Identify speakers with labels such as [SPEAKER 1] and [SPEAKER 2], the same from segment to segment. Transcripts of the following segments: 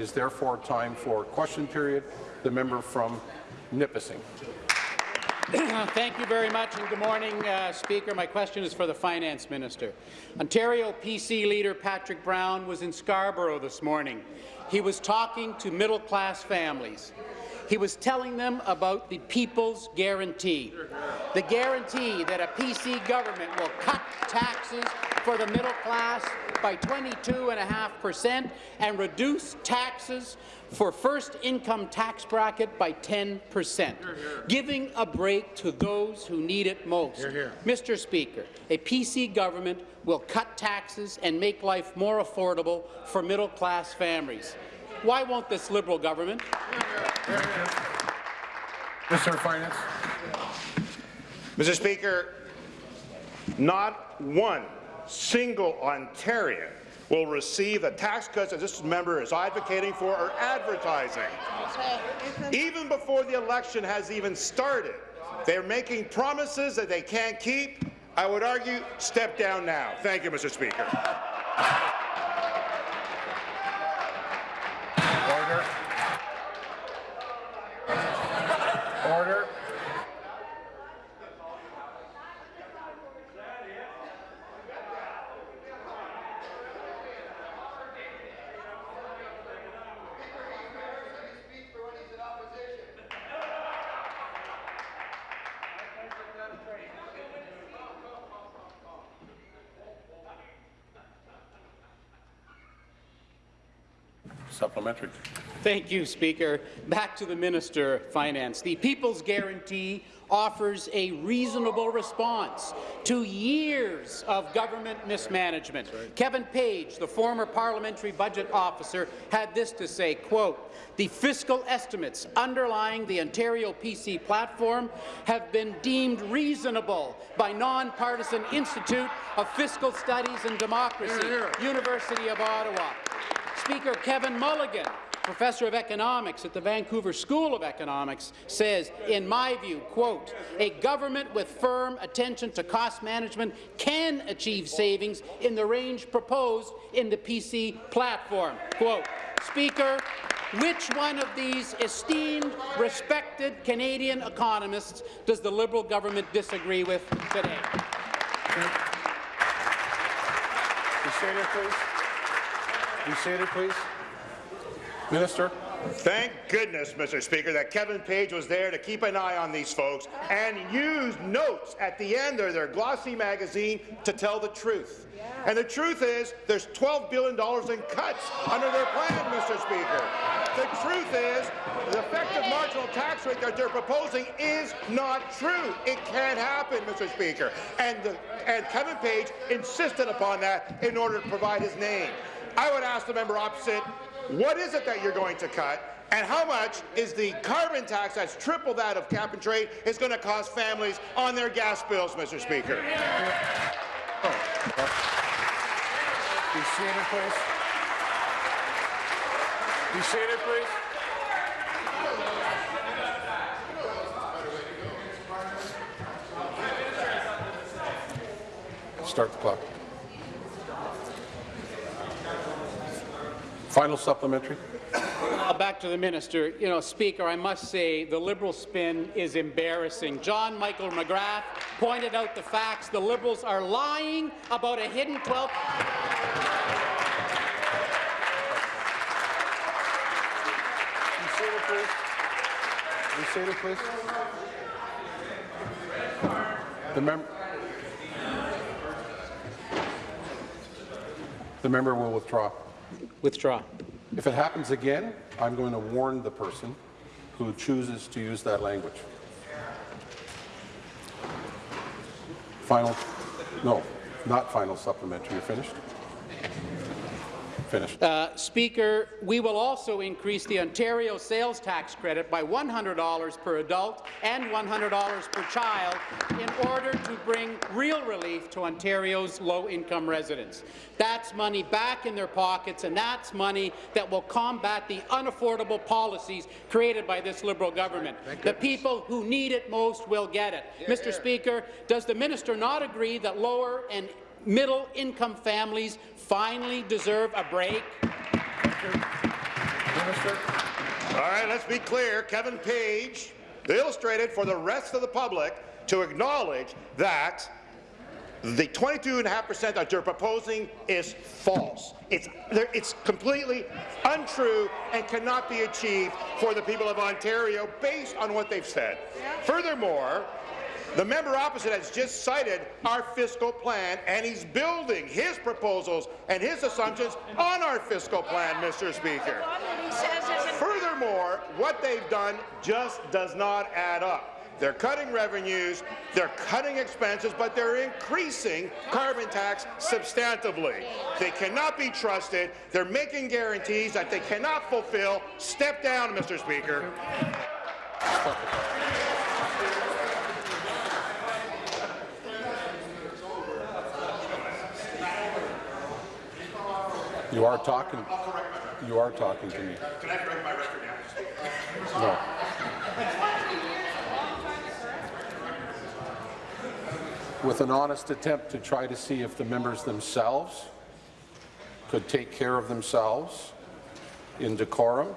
[SPEAKER 1] It is therefore time for question period. The member from Nipissing.
[SPEAKER 2] Thank you very much, and good morning, uh, Speaker. My question is for the Finance Minister. Ontario PC leader Patrick Brown was in Scarborough this morning. He was talking to middle-class families. He was telling them about the People's Guarantee, the guarantee that a PC government will cut taxes for the middle class by 22.5 percent and reduce taxes for first income tax bracket by 10 percent, giving a break to those who need it most. Hear, hear. Mr. Speaker, a PC government will cut taxes and make life more affordable for middle-class families. Why won't this Liberal government?
[SPEAKER 1] Mr. Finance.
[SPEAKER 3] Mr. Speaker, not one single Ontarian will receive the tax cuts that this member is advocating for or advertising. Even before the election has even started, they're making promises that they can't keep. I would argue, step down now. Thank you, Mr. Speaker.
[SPEAKER 1] Supplementary.
[SPEAKER 2] Thank you, Speaker. Back to the Minister of Finance. The People's Guarantee offers a reasonable response to years of government mismanagement. Right. Kevin Page, the former parliamentary budget officer, had this to say, quote, the fiscal estimates underlying the Ontario PC platform have been deemed reasonable by Nonpartisan Institute of Fiscal Studies and Democracy, hear, hear. University of Ottawa. Speaker Kevin Milligan, professor of economics at the Vancouver School of Economics, says, in my view, quote, a government with firm attention to cost management can achieve savings in the range proposed in the PC platform. Quote, Speaker, which one of these esteemed, respected Canadian economists does the Liberal government disagree with today?
[SPEAKER 1] Be seated, please. Be seated, please. Minister.
[SPEAKER 3] Thank goodness, Mr. Speaker, that Kevin Page was there to keep an eye on these folks and use notes at the end of their glossy magazine to tell the truth. And the truth is, there's $12 billion in cuts under their plan, Mr. Speaker. The truth is, the effective marginal tax rate that they're proposing is not true. It can't happen, Mr. Speaker. And, the, and Kevin Page insisted upon that in order to provide his name. I would ask the member opposite, what is it that you're going to cut? And how much is the carbon tax that's triple that of cap and trade is going to cost families on their gas bills, Mr. Speaker?
[SPEAKER 1] Oh. Be seated, please. Be seated, please. Start the clock. Final supplementary.
[SPEAKER 2] Uh, back to the minister. You know, Speaker, I must say the Liberal spin is embarrassing. John Michael McGrath pointed out the facts. The Liberals are lying about a hidden 12.
[SPEAKER 1] seated, please. Please. The member. The member will withdraw.
[SPEAKER 2] Withdraw.
[SPEAKER 1] If it happens again, I'm going to warn the person who chooses to use that language. Final, no, not final supplementary. You're finished? Finished.
[SPEAKER 2] Uh, Speaker, we will also increase the Ontario sales tax credit by $100 per adult and $100 per child in order to bring real relief to Ontario's low-income residents. That's money back in their pockets, and that's money that will combat the unaffordable policies created by this Liberal government. The people who need it most will get it. Yeah, Mr. Yeah. Speaker, does the minister not agree that lower and middle-income families finally deserve a break?
[SPEAKER 3] All right, let's be clear. Kevin Page illustrated for the rest of the public to acknowledge that the 22.5% that you're proposing is false. It's, it's completely untrue and cannot be achieved for the people of Ontario based on what they've said. Furthermore, the member opposite has just cited our fiscal plan, and he's building his proposals and his assumptions on our fiscal plan, Mr. Speaker. Furthermore, what they've done just does not add up. They're cutting revenues, they're cutting expenses, but they're increasing carbon tax substantively. They cannot be trusted. They're making guarantees that they cannot fulfill. Step down, Mr. Speaker.
[SPEAKER 1] You are talking, you are talking to me.
[SPEAKER 3] Can I correct my record now?
[SPEAKER 1] No. With an honest attempt to try to see if the members themselves could take care of themselves in decorum,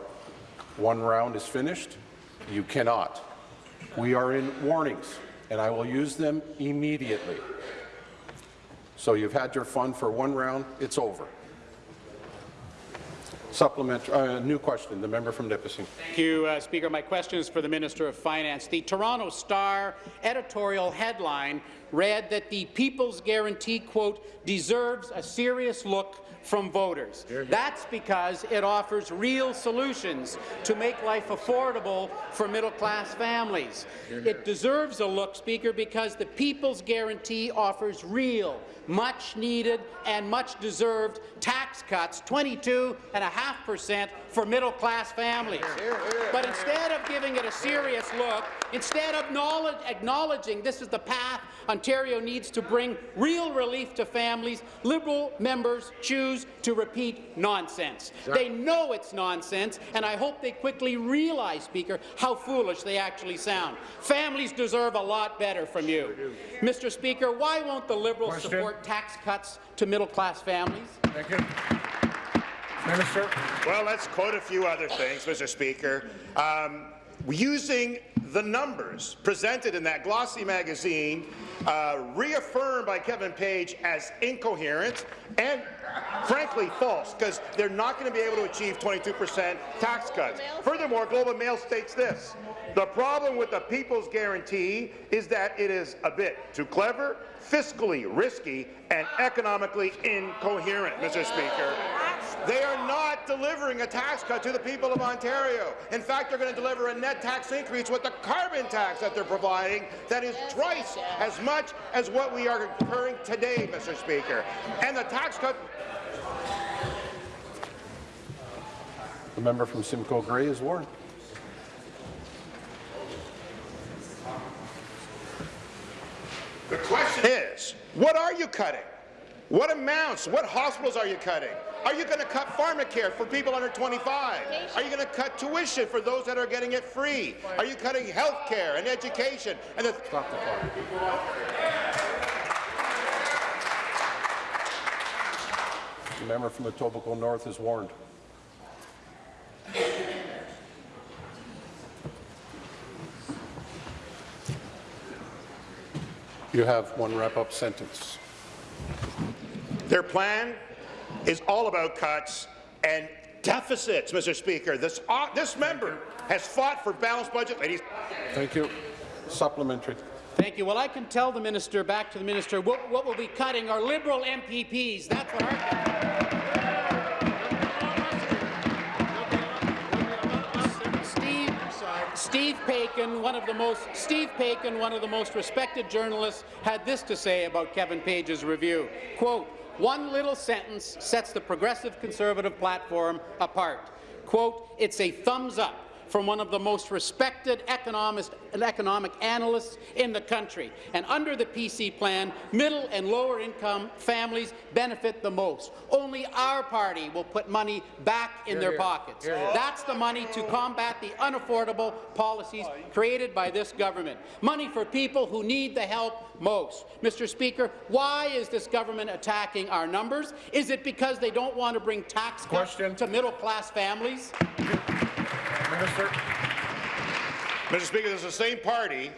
[SPEAKER 1] one round is finished. You cannot. We are in warnings, and I will use them immediately. So you've had your fun for one round, it's over. Supplement, uh, new question, the member from Nipissing.
[SPEAKER 2] Thank you, uh, Speaker. My question is for the Minister of Finance. The Toronto Star editorial headline read that the People's Guarantee, quote, deserves a serious look from voters. That's because it offers real solutions to make life affordable for middle-class families. It deserves a look, Speaker, because the People's Guarantee offers real, much-needed and much-deserved tax cuts, 22.5% for middle-class families. But instead of giving it a serious look, instead of acknowledging this is the path Ontario needs to bring real relief to families, Liberal members choose to repeat nonsense. They know it's nonsense, and I hope they quickly realize, Speaker, how foolish they actually sound. Families deserve a lot better from you. Mr. Speaker, why won't the Liberals
[SPEAKER 4] Question.
[SPEAKER 2] support tax cuts to middle-class families?
[SPEAKER 4] Thank you. Minister.
[SPEAKER 3] Well, let's quote a few other things, Mr. Speaker. Um, using the numbers presented in that glossy magazine, uh, reaffirmed by Kevin Page as incoherent and frankly false, because they're not going to be able to achieve 22% tax cuts. Furthermore, Globe and Mail states this. The problem with the People's Guarantee is that it is a bit too clever, fiscally risky, and economically incoherent, Mr. Speaker. They are not delivering a tax cut to the people of Ontario. In fact, they're going to deliver a net tax increase with the carbon tax that they're providing that is twice as much as what we are incurring today, Mr. Speaker. And the tax cut
[SPEAKER 1] The member from Simcoe Grey is warned.
[SPEAKER 3] The question what are you cutting? What amounts? What hospitals are you cutting? Are you going to cut pharmacare for people under 25? Are you going to cut tuition for those that are getting it free? Are you cutting health care and education? And the
[SPEAKER 1] Stop the clock. The member from Etobicoke North is warned. You have one wrap-up sentence.
[SPEAKER 3] Their plan is all about cuts and deficits, Mr. Speaker. This, uh, this member has fought for balanced budget, and he's
[SPEAKER 1] Thank you. Supplementary.
[SPEAKER 2] Thank you. Well, I can tell the minister, back to the minister, what, what we'll be cutting are Liberal MPPs. That's what our... Steve Paikin, one of the most Steve Paikin, one of the most respected journalists, had this to say about Kevin Page's review. Quote, one little sentence sets the progressive conservative platform apart. Quote, it's a thumbs up from one of the most respected economic analysts in the country. And under the PC plan, middle and lower income families benefit the most. Only our party will put money back in their pockets. That's the money to combat the unaffordable policies created by this government. Money for people who need the help most. Mr. Speaker, why is this government attacking our numbers? Is it because they don't want to bring tax cuts
[SPEAKER 4] Question.
[SPEAKER 2] to middle-class families?
[SPEAKER 4] Minister.
[SPEAKER 3] Mr. Speaker, this is the same party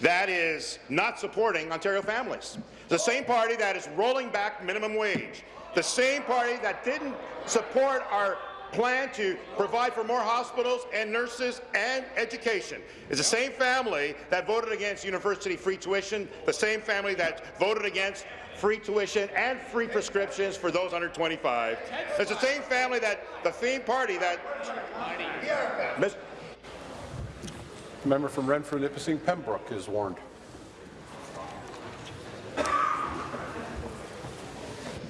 [SPEAKER 3] that is not supporting Ontario families. The same party that is rolling back minimum wage. The same party that didn't support our plan to provide for more hospitals and nurses and education. It's the same family that voted against university free tuition, the same family that voted against free tuition and free prescriptions for those under 25. It's the same family that, the theme party that...
[SPEAKER 1] The member from Renfrew, Nipissing, Pembroke is warned.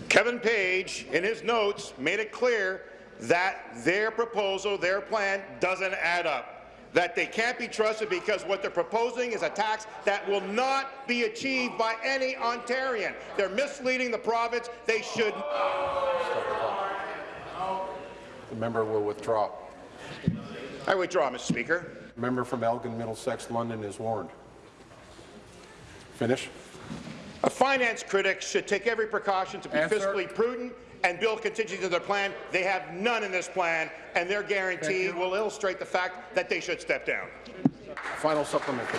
[SPEAKER 3] Kevin Page, in his notes, made it clear that their proposal, their plan, doesn't add up. That they can't be trusted because what they're proposing is a tax that will not be achieved by any Ontarian. They're misleading the province. They should.
[SPEAKER 1] The member will withdraw.
[SPEAKER 3] I withdraw, Mr. Speaker.
[SPEAKER 1] Member from Elgin, Middlesex, London is warned. Finish.
[SPEAKER 3] A finance critic should take every precaution to be
[SPEAKER 4] Answer.
[SPEAKER 3] fiscally prudent and build contingency to their plan. They have none in this plan, and their guarantee will illustrate the fact that they should step down.
[SPEAKER 1] Final supplementary.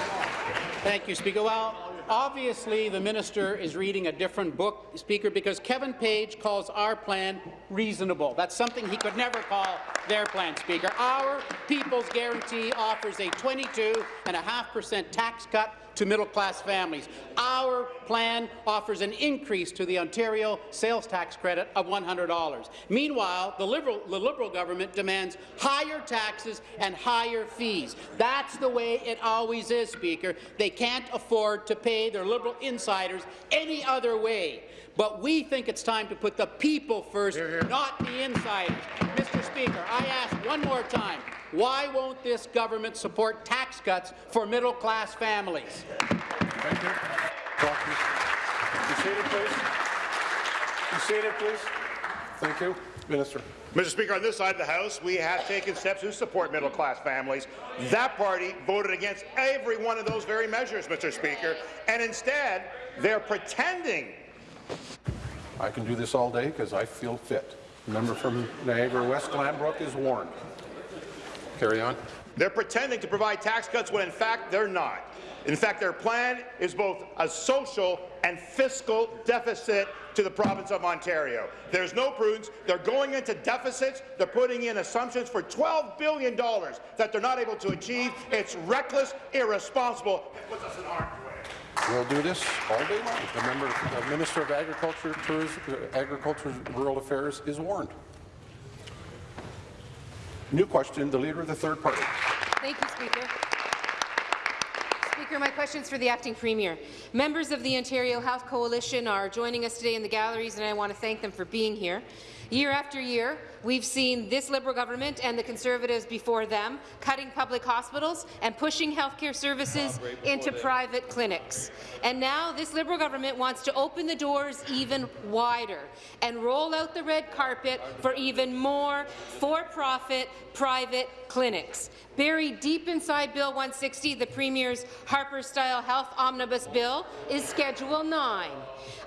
[SPEAKER 2] Thank you, Speaker. Well, obviously, the minister is reading a different book, Speaker, because Kevin Page calls our plan reasonable. That's something he could never call their plan, Speaker. Our People's Guarantee offers a 22.5% tax cut to middle-class families. Our plan offers an increase to the Ontario sales tax credit of $100. Meanwhile, the Liberal, the Liberal government demands higher taxes and higher fees. That's the way it always is, Speaker. They can't afford to pay their Liberal insiders any other way. But we think it's time to put the people first, not the insiders. Mr. Speaker, I ask one more time, why won't this government support tax cuts for middle-class families?
[SPEAKER 4] Thank you.
[SPEAKER 1] Be seated, please. Be seated, please. Thank you. Minister.
[SPEAKER 3] Mr. Speaker, on this side of the House, we have taken steps to support middle-class families. That party voted against every one of those very measures, Mr. Speaker, and instead, they're pretending
[SPEAKER 1] I can do this all day because I feel fit. The member from Niagara West Glanbrook is warned. Carry on.
[SPEAKER 3] They're pretending to provide tax cuts when in fact they're not. In fact, their plan is both a social and fiscal deficit to the province of Ontario. There's no prudence. They're going into deficits. They're putting in assumptions for $12 billion that they're not able to achieve. It's reckless, irresponsible. It puts us in harm's way.
[SPEAKER 1] We'll do this all day long. The member, the Minister of Agriculture, Tourism, Agriculture, Rural Affairs is warned. New question, the Leader of the Third Party.
[SPEAKER 5] Thank you, Speaker. Speaker, my question is for the acting premier. Members of the Ontario Health Coalition are joining us today in the galleries, and I want to thank them for being here. Year after year, we've seen this Liberal government and the Conservatives before them cutting public hospitals and pushing healthcare services into private clinics. And now this Liberal government wants to open the doors even wider and roll out the red carpet for even more for-profit private clinics. Buried deep inside Bill 160, the Premier's Harper-style health omnibus bill, is Schedule 9,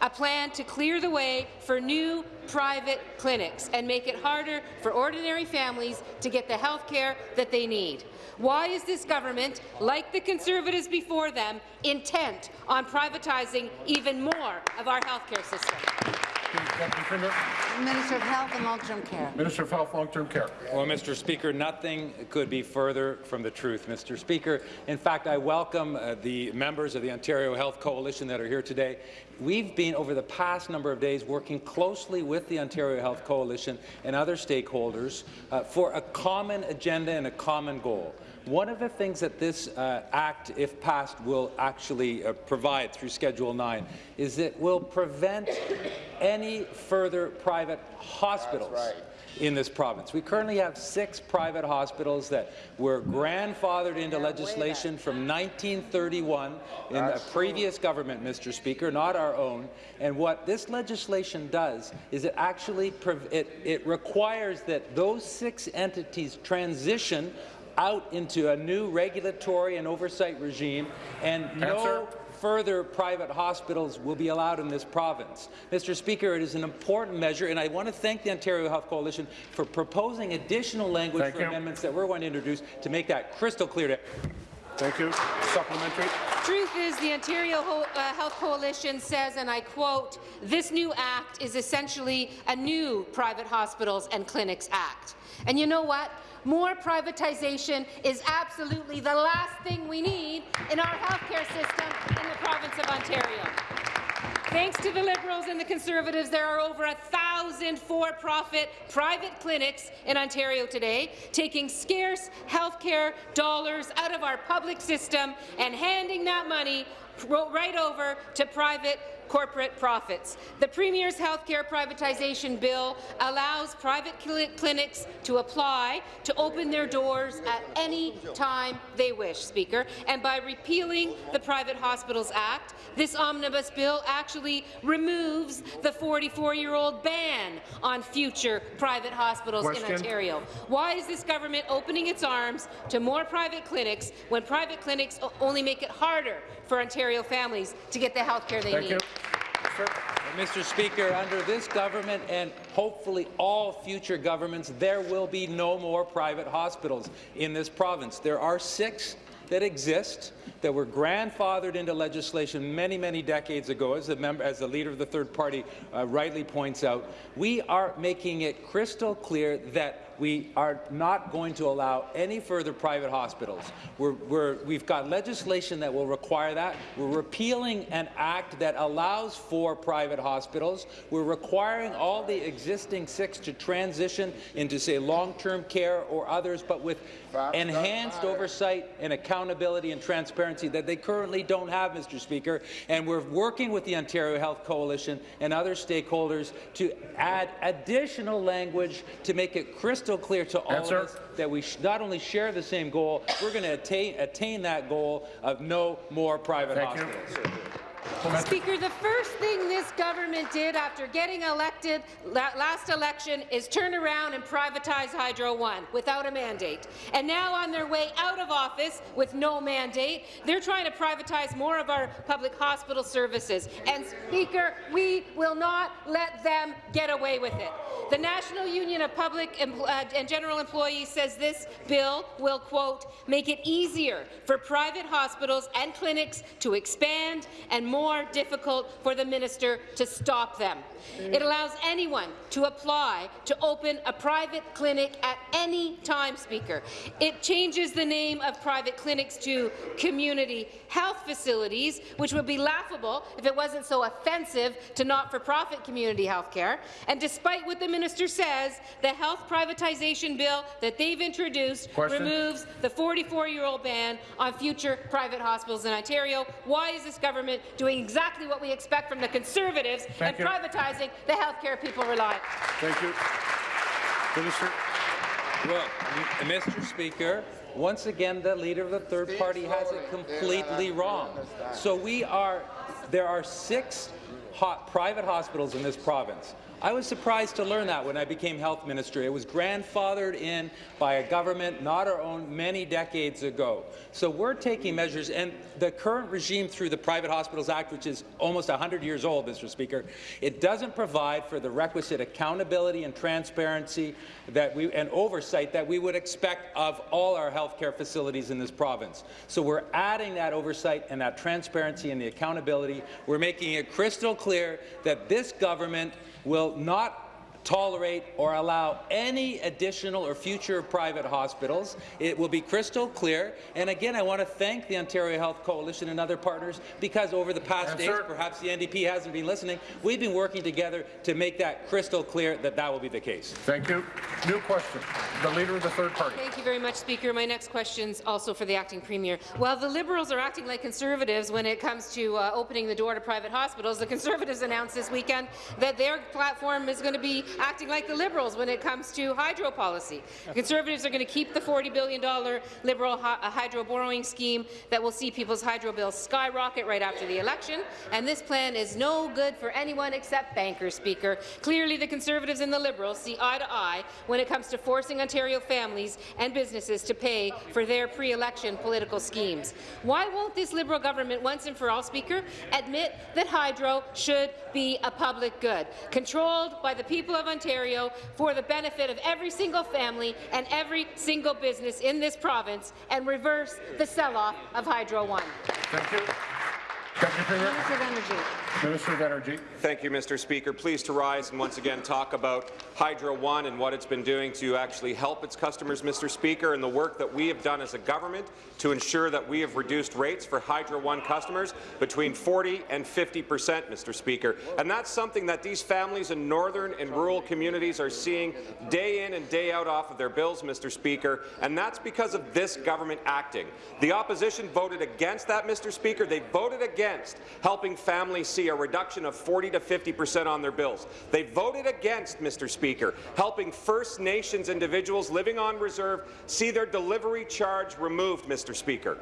[SPEAKER 5] a plan to clear the way for new private clinics and make it harder for ordinary families to get the health care that they need. Why is this government, like the Conservatives before them, intent on privatizing even more of our health
[SPEAKER 4] care system?
[SPEAKER 6] Minister of Health and Long-Term Care.
[SPEAKER 4] Minister of Health, Long-Term Care.
[SPEAKER 7] Well, Mr. Speaker, nothing could be further from the truth, Mr. Speaker. In fact, I welcome uh, the members of the Ontario Health Coalition that are here today. We've been, over the past number of days, working closely with the Ontario Health Coalition and other stakeholders uh, for a common agenda and a common goal. One of the things that this uh, Act, if passed, will actually uh, provide through Schedule 9 is it will prevent any further private hospitals in this province. We currently have six private hospitals that were grandfathered into legislation from 1931 in a previous government, Mr. Speaker, not our own. And what this legislation does is it actually it, it requires that those six entities transition out into a new regulatory and oversight regime and
[SPEAKER 4] Answer.
[SPEAKER 7] no further private hospitals will be allowed in this province. Mr. Speaker, it is an important measure, and I want to thank the Ontario Health Coalition for proposing additional language
[SPEAKER 4] Thank
[SPEAKER 7] for
[SPEAKER 4] you.
[SPEAKER 7] amendments that we're going to introduce to make that crystal clear to
[SPEAKER 4] Thank you. Supplementary.
[SPEAKER 5] Truth is, the Ontario Ho- uh, Health Coalition says, and I quote, this new act is essentially a new Private Hospitals and Clinics Act. And you know what? More privatization is absolutely the last thing we need in our healthcare system in the province of Ontario. Thanks to the Liberals and the Conservatives, there are over a thousand for-profit private clinics in Ontario today, taking scarce healthcare dollars out of our public system and handing that money right over to private corporate profits. The Premier's healthcare privatization bill allows private cli- clinics to apply to open their doors at any time they wish, Speaker. And by repealing the Private Hospitals Act, this omnibus bill actually removes the 44-year-old ban on future private hospitals in Ontario. Why is this government opening its arms to more private clinics when private clinics only make it harder for Ontario families to get the health care they
[SPEAKER 4] Thank
[SPEAKER 5] need?
[SPEAKER 4] you. Sir.
[SPEAKER 7] Mr. Speaker, under this government and hopefully all future governments, there will be no more private hospitals in this province. There are six that exist that were grandfathered into legislation many, many decades ago, as the, member, as the leader of the third party uh, rightly points out. We are making it crystal clear that we are not going to allow any further private hospitals. We're, we're, we've got legislation that will require that. We're repealing an act that allows for private hospitals. We're requiring all the existing six to transition into, say, long-term care or others, but with enhanced oversight and accountability and transparency that they currently don't have, Mr. Speaker. And we're working with the Ontario Health Coalition and other stakeholders to add additional language to make it crystal clear to all
[SPEAKER 4] Answer.
[SPEAKER 7] of us that we not only share the same goal, we're going to attain, attain that goal of no more private
[SPEAKER 4] Thank you.
[SPEAKER 5] Speaker, the first thing this government did after getting elected last election is turn around and privatize Hydro One without a mandate. And now on their way out of office with no mandate, they're trying to privatize more of our public hospital services. And Speaker, we will not let them get away with it. The National Union of Public uh, and General Employees says this bill will, quote, make it easier for private hospitals and clinics to expand and more difficult for the minister to stop them. It allows anyone to apply to open a private clinic at any time, Speaker. It changes the name of private clinics to community health facilities, which would be laughable if it wasn't so offensive to not-for-profit community health care. And despite what the minister says, the health privatization bill that they've introduced
[SPEAKER 4] Question.
[SPEAKER 5] removes the 44-year-old ban on future private hospitals in Ontario. Why is this government doing exactly what we expect from the Conservatives
[SPEAKER 4] Thank
[SPEAKER 5] and
[SPEAKER 4] you.
[SPEAKER 5] Privatizing the health care people rely on?
[SPEAKER 4] Thank you. Minister.
[SPEAKER 7] Well, Mr. Speaker, once again, the leader of the third party has it completely wrong. So we are, there are six hot private hospitals in this province. I was surprised to learn that when I became health minister. It was grandfathered in by a government not our own many decades ago. So we're taking measures, and the current regime through the Private Hospitals Act, which is almost 100 years old, Mr. Speaker, it doesn't provide for the requisite accountability and transparency that we, and oversight that we would expect of all our healthcare facilities in this province. So we're adding that oversight and that transparency and the accountability. We're making it crystal clear that this government will not tolerate or allow any additional or future private hospitals. It will be crystal clear. And again, I want to thank the Ontario Health Coalition and other partners because over the past days,
[SPEAKER 4] Answer.
[SPEAKER 7] perhaps the NDP hasn't been listening, we've been working together to make that crystal clear that that will be the case.
[SPEAKER 4] Thank you. New question. The Leader of the Third Party.
[SPEAKER 5] Thank you very much, Speaker. My next question is also for the acting premier. While the Liberals are acting like Conservatives when it comes to uh, opening the door to private hospitals, the Conservatives announced this weekend that their platform is going to be acting like the Liberals when it comes to hydro policy. The Conservatives are going to keep the $40 billion Liberal uh, hydro borrowing scheme that will see people's hydro bills skyrocket right after the election, and this plan is no good for anyone except bankers, Speaker. Clearly, the Conservatives and the Liberals see eye to eye when it comes to forcing Ontario families and businesses to pay for their pre-election political schemes. Why won't this Liberal government once and for all, Speaker, admit that hydro should be a public good, controlled by the people of Ontario for the benefit of every single family and every single business in this province, and reverse the sell-off of Hydro One?
[SPEAKER 4] Thank you. Deputy Premier.
[SPEAKER 6] Minister of Energy.
[SPEAKER 4] Minister of Energy.
[SPEAKER 8] Thank you, Mr. Speaker. Pleased to rise and once again talk about Hydro One and what it's been doing to actually help its customers, Mr. Speaker, and the work that we have done as a government to ensure that we have reduced rates for Hydro One customers between 40 and 50 percent, Mr. Speaker. And that's something that these families in northern and rural communities are seeing day in and day out off of their bills, Mr. Speaker, and that's because of this government acting. The opposition voted against that, Mr. Speaker. They voted against helping families see a reduction of 40 to 50 percent on their bills. They voted against, Mr. Speaker, helping First Nations individuals living on reserve see their delivery charge removed, Mr. Speaker.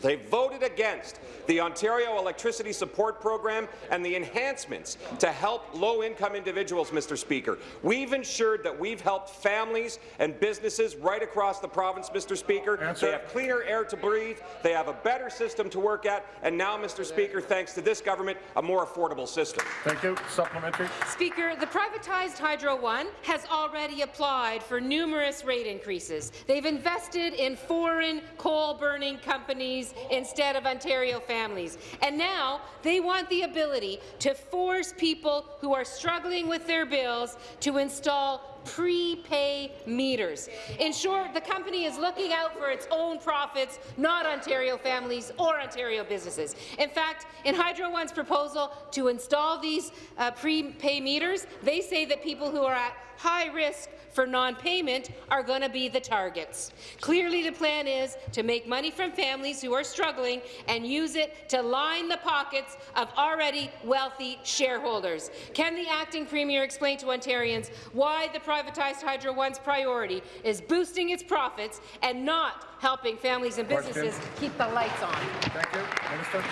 [SPEAKER 8] They voted against the Ontario Electricity Support Program and the enhancements to help low-income individuals, Mr. Speaker. We've ensured that we've helped families and businesses right across the province, Mr. Speaker.
[SPEAKER 4] Answer.
[SPEAKER 8] They have cleaner air to breathe, they have a better system to work at, and now, Mr. Speaker, thanks to this government, a more affordable system.
[SPEAKER 4] Thank you. Supplementary.
[SPEAKER 5] Speaker, the privatized Hydro One has already applied for numerous rate increases. They've invested in foreign coal-burning companies instead of Ontario families. And now they want the ability to force people who are struggling with their bills to install prepay meters. In short, the company is looking out for its own profits, not Ontario families or Ontario businesses. In fact, in Hydro One's proposal to install these uh, prepay meters, they say that people who are at high risk for non-payment are going to be the targets. Clearly, the plan is to make money from families who are struggling and use it to line the pockets of already wealthy shareholders. Can the acting premier explain to Ontarians why the privatized Hydro One's priority is boosting its profits and not helping families and
[SPEAKER 4] Question.
[SPEAKER 5] businesses keep the lights on?
[SPEAKER 4] Thank you. Minister.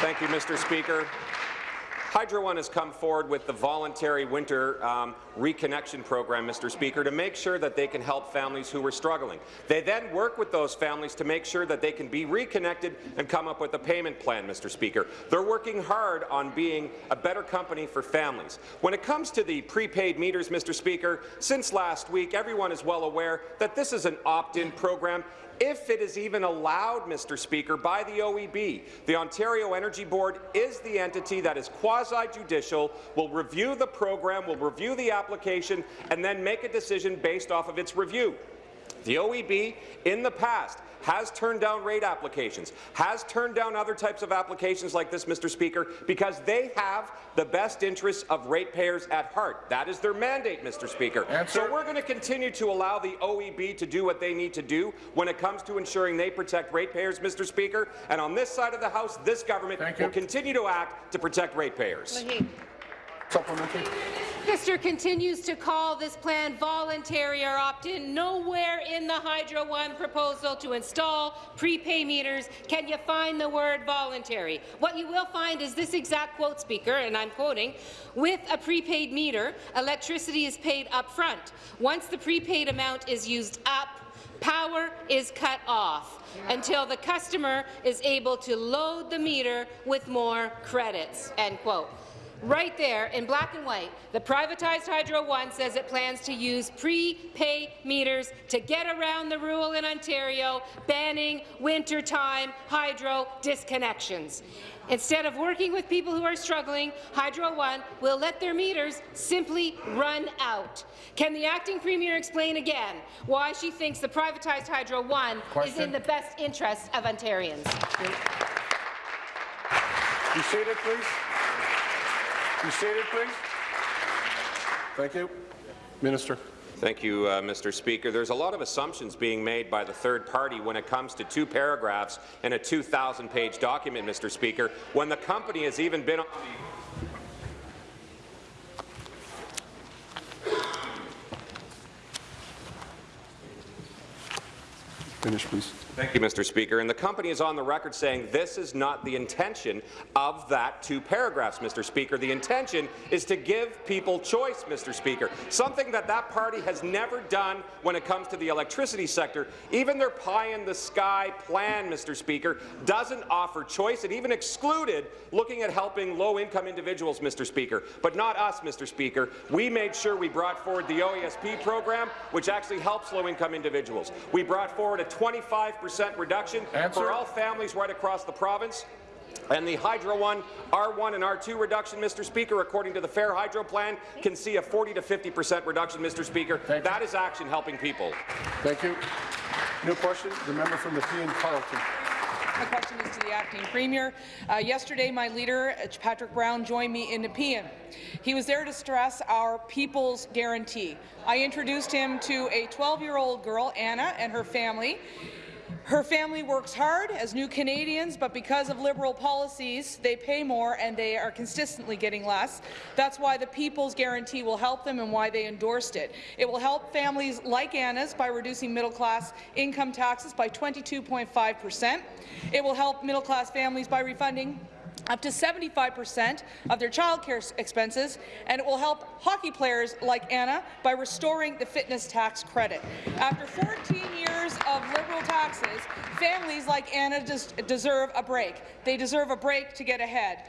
[SPEAKER 8] Thank you, Mr. Speaker. Hydro One has come forward with the voluntary winter um, reconnection program, Mr. Speaker, to make sure that they can help families who are struggling. They then work with those families to make sure that they can be reconnected and come up with a payment plan, Mr. Speaker. They're working hard on being a better company for families. When it comes to the prepaid meters, Mr. Speaker, since last week, everyone is well aware that this is an opt-in program if it is even allowed, Mr. Speaker, by the OEB. The Ontario Energy Board is the entity that is quasi-judicial, will review the program, will review the application, and then make a decision based off of its review. The OEB, in the past, has turned down rate applications, has turned down other types of applications like this, Mr. Speaker, because they have the best interests of ratepayers at heart. That is their mandate, Mr. Speaker.
[SPEAKER 4] Answer.
[SPEAKER 8] So we're going to continue to allow the OEB to do what they need to do when it comes to ensuring they protect ratepayers, Mr. Speaker. And on this side of the House, this government will continue to act to protect ratepayers.
[SPEAKER 4] Supplementary.
[SPEAKER 5] Minister continues to call this plan voluntary or opt-in. Nowhere in the Hydro One proposal to install prepay meters can you find the word voluntary. What you will find is this exact quote, Speaker, and I'm quoting, with a prepaid meter, electricity is paid up front. Once the prepaid amount is used up, power is cut off until the customer is able to load the meter with more credits." End quote. Right there, in black and white, the privatized Hydro One says it plans to use prepay meters to get around the rule in Ontario banning wintertime hydro disconnections. Instead of working with people who are struggling, Hydro One will let their meters simply run out. Can the acting premier explain again why she thinks the privatized Hydro One is in the best interest of Ontarians?
[SPEAKER 4] Be seated, please. Be seated, please.
[SPEAKER 1] Thank you. Minister.
[SPEAKER 8] Thank you, uh, Mr. Speaker. There's a lot of assumptions being made by the third party when it comes to two paragraphs in a 2,000-page document, Mr. Speaker, when the company has even been on
[SPEAKER 1] Finish, please.
[SPEAKER 8] Thank you, Mr. Speaker. And the company is on the record saying this is not the intention of that two paragraphs, Mr. Speaker. The intention is to give people choice, Mr. Speaker, something that that party has never done when it comes to the electricity sector. Even their pie-in-the-sky plan, Mr. Speaker, doesn't offer choice. It even excluded looking at helping low-income individuals, Mr. Speaker, but not us, Mr. Speaker. We made sure we brought forward the OESP program, which actually helps low-income individuals. We brought forward a 25% reduction
[SPEAKER 1] Answer.
[SPEAKER 8] for all families right across the province. And the Hydro 1, R1 and R2 reduction, Mr. Speaker, according to the Fair Hydro Plan, can see a 40 to 50 percent reduction, Mr. Speaker.
[SPEAKER 1] Thank you.
[SPEAKER 8] that is action helping people.
[SPEAKER 1] Thank you. New question, the member from Nepean-Carleton.
[SPEAKER 9] My question is to the acting premier. Uh, yesterday, my leader, Patrick Brown, joined me in Nepean. He was there to stress our People's Guarantee. I introduced him to a 12-year-old girl, Anna, and her family. Her family works hard as new Canadians, but because of Liberal policies, they pay more and they are consistently getting less. That's why the People's Guarantee will help them and why they endorsed it. It will help families like Anna's by reducing middle-class income taxes by 22.5 percent. It will help middle-class families by refunding up to 75 percent of their childcare expenses, and it will help hockey players like Anna by restoring the fitness tax credit. After 14 years of Liberal taxes, families like Anna des deserve a break. They deserve a break to get ahead.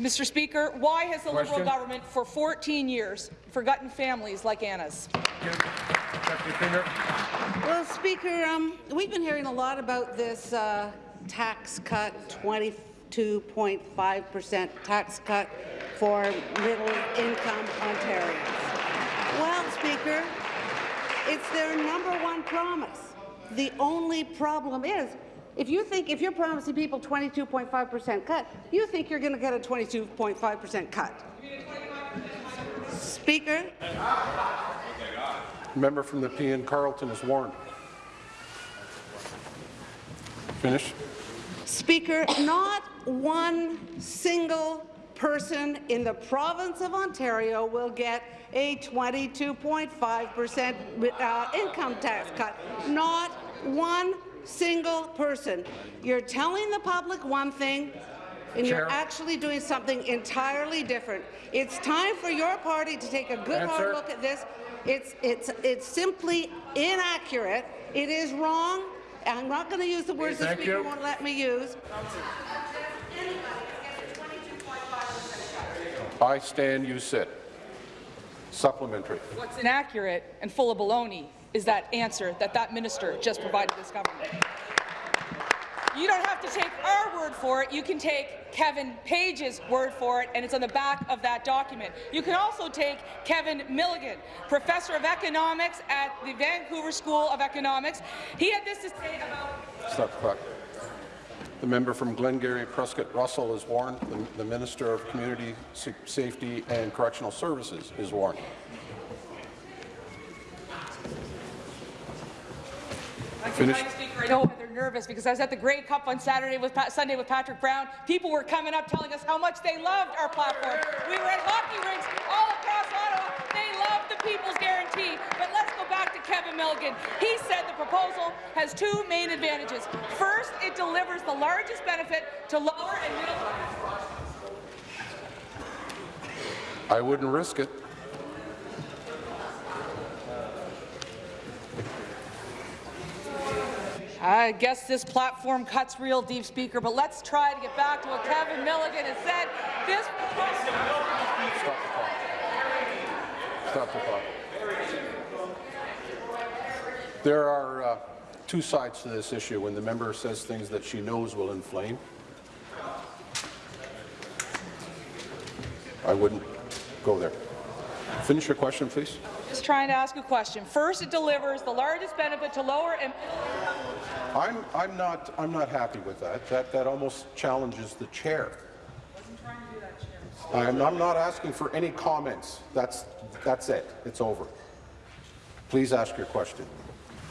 [SPEAKER 9] Mr. Speaker, why has the
[SPEAKER 1] Question?
[SPEAKER 9] Liberal government for 14 years forgotten families like Anna's?
[SPEAKER 6] Well, Speaker, um, we've been hearing a lot about this uh, tax cut, 22.5 percent tax cut for middle-income Ontarians. Well, Speaker, it's their number one promise. The only problem is, if you think if you're promising people 22.5 percent cut, you think you're going to get a 22.5 percent cut. Speaker.
[SPEAKER 1] Member from Nepean-Carleton is warned. Finish.
[SPEAKER 6] Speaker, not one single person in the province of Ontario will get a 22.5 percent uh, income tax cut. Not one single person. You're telling the public one thing, and you're actually doing something entirely different. It's time for your party to take a good
[SPEAKER 1] Answer.
[SPEAKER 6] hard look at this. It's, it's, it's simply inaccurate. It is wrong. I'm not going to use the words the
[SPEAKER 1] Thank
[SPEAKER 6] Speaker
[SPEAKER 1] you.
[SPEAKER 6] won't let me use.
[SPEAKER 1] I stand, you sit. Supplementary.
[SPEAKER 9] What's inaccurate and full of baloney is that answer that that minister just provided this government. You don't have to take our word for it. You can take Kevin Page's word for it, and it's on the back of that document. You can also take Kevin Milligan, professor of economics at the Vancouver School of Economics. He had this to say about
[SPEAKER 1] Stop the clock. The member from Glengarry Prescott Russell is warned. The, the Minister of Community Safety and Correctional Services is warned. Finish.
[SPEAKER 9] Madam Speaker, I know they're nervous because I was at the Grey Cup on Saturday with Pa- Sunday with Patrick Brown. People were coming up telling us how much they loved our platform. We were at hockey rinks all across Ottawa. They loved the People's Guarantee. But let's go back to Kevin Milligan. He said the proposal has two main advantages. First, it delivers the largest benefit to lower and middle class.
[SPEAKER 1] I wouldn't risk it.
[SPEAKER 9] I guess this platform cuts real deep, Speaker, but let's try to get back to what Kevin Milligan has said. This
[SPEAKER 1] Stop the clock. Stop the clock. There are uh, two sides to this issue. When the member says things that she knows will inflame, I wouldn't go there. Finish your question, please.
[SPEAKER 9] Just trying to ask a question. First, it delivers the largest benefit to lower and
[SPEAKER 1] I'm, I'm not, I'm not happy with that. That, that almost challenges the chair. I'm, I'm not asking for any comments. That's, that's it. It's over. Please ask your question.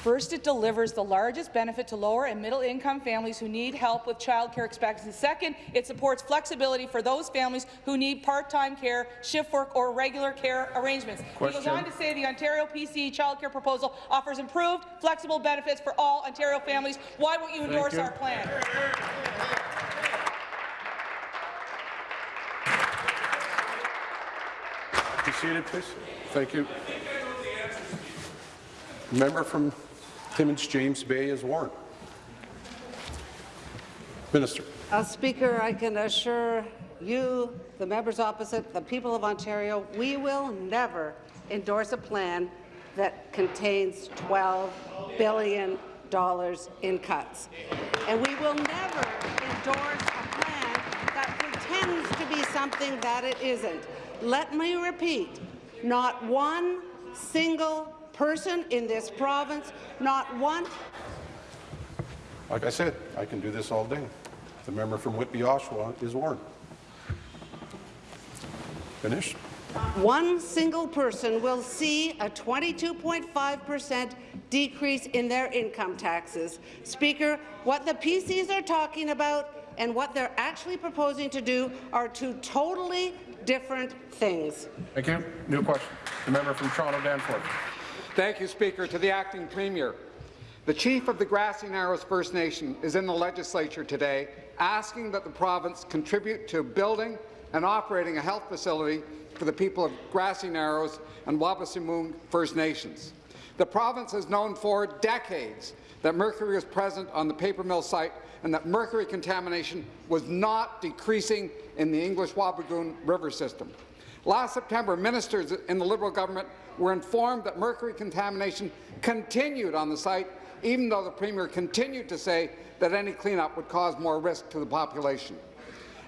[SPEAKER 9] First, it delivers the largest benefit to lower and middle-income families who need help with childcare expectancy. Second, it supports flexibility for those families who need part-time care, shift work, or regular care arrangements. He goes on to say the Ontario PC childcare proposal offers improved, flexible benefits for all Ontario families. Why won't you endorse
[SPEAKER 4] you.
[SPEAKER 9] our plan?
[SPEAKER 4] Be seated, please.
[SPEAKER 1] Thank you. Member from Timmins James Bay is warned. Minister.
[SPEAKER 6] Uh, Speaker, I can assure you, the members opposite, the people of Ontario, we will never endorse a plan that contains $12 billion in cuts. And we will never endorse a plan that pretends to be something that it isn't. Let me repeat, not one single person in this province, not one
[SPEAKER 1] Like I said, I can do this all day. The member from Whitby, Oshawa is warned. Finished?
[SPEAKER 6] One single person will see a 22.5% decrease in their income taxes. Speaker, what the PCs are talking about and what they're actually proposing to do are two totally different things.
[SPEAKER 4] Thank you. New question. The member from Toronto Danforth.
[SPEAKER 10] Thank you, Speaker. To the Acting Premier. The chief of the Grassy Narrows First Nation is in the legislature today asking that the province contribute to building and operating a health facility for the people of Grassy Narrows and Wabaseemoong First Nations. The province has known for decades that mercury was present on the paper mill site and that mercury contamination was not decreasing in the English Wabigoon River system. Last September, ministers in the Liberal government were informed that mercury contamination continued on the site, even though the Premier continued to say that any cleanup would cause more risk to the population.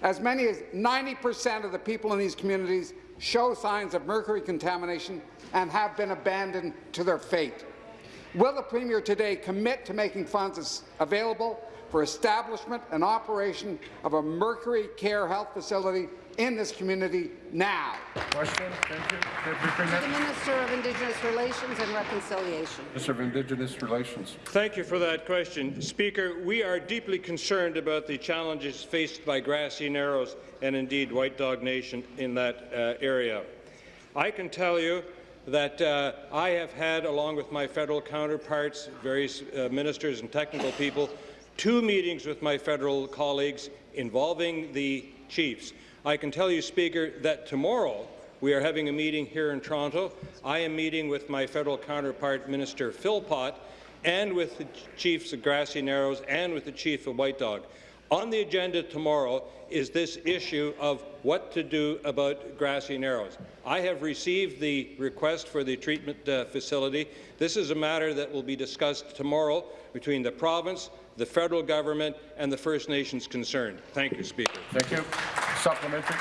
[SPEAKER 10] As many as 90 percent of the people in these communities show signs of mercury contamination and have been abandoned to their fate. Will the Premier today commit to making funds available for establishment and operation of a mercury care health facility in this community now?
[SPEAKER 4] Question. Thank you. Deputy
[SPEAKER 6] The Minister of Indigenous Relations and Reconciliation.
[SPEAKER 1] Minister of Indigenous Relations.
[SPEAKER 11] Thank you for that question. Speaker, we are deeply concerned about the challenges faced by Grassy Narrows and indeed White Dog Nation in that uh, area. I can tell you that uh, I have had, along with my federal counterparts, various uh, ministers and technical people, two meetings with my federal colleagues involving the chiefs. I can tell you, Speaker, that tomorrow we are having a meeting here in Toronto. I am meeting with my federal counterpart, Minister Philpott, and with the chiefs of Grassy Narrows and with the chief of White Dog. On the agenda tomorrow is this issue of what to do about Grassy Narrows. I have received the request for the treatment uh, facility. This is a matter that will be discussed tomorrow between the province, the federal government, and the First Nations concerned. Thank you, Speaker.
[SPEAKER 4] Thank you. Supplementary.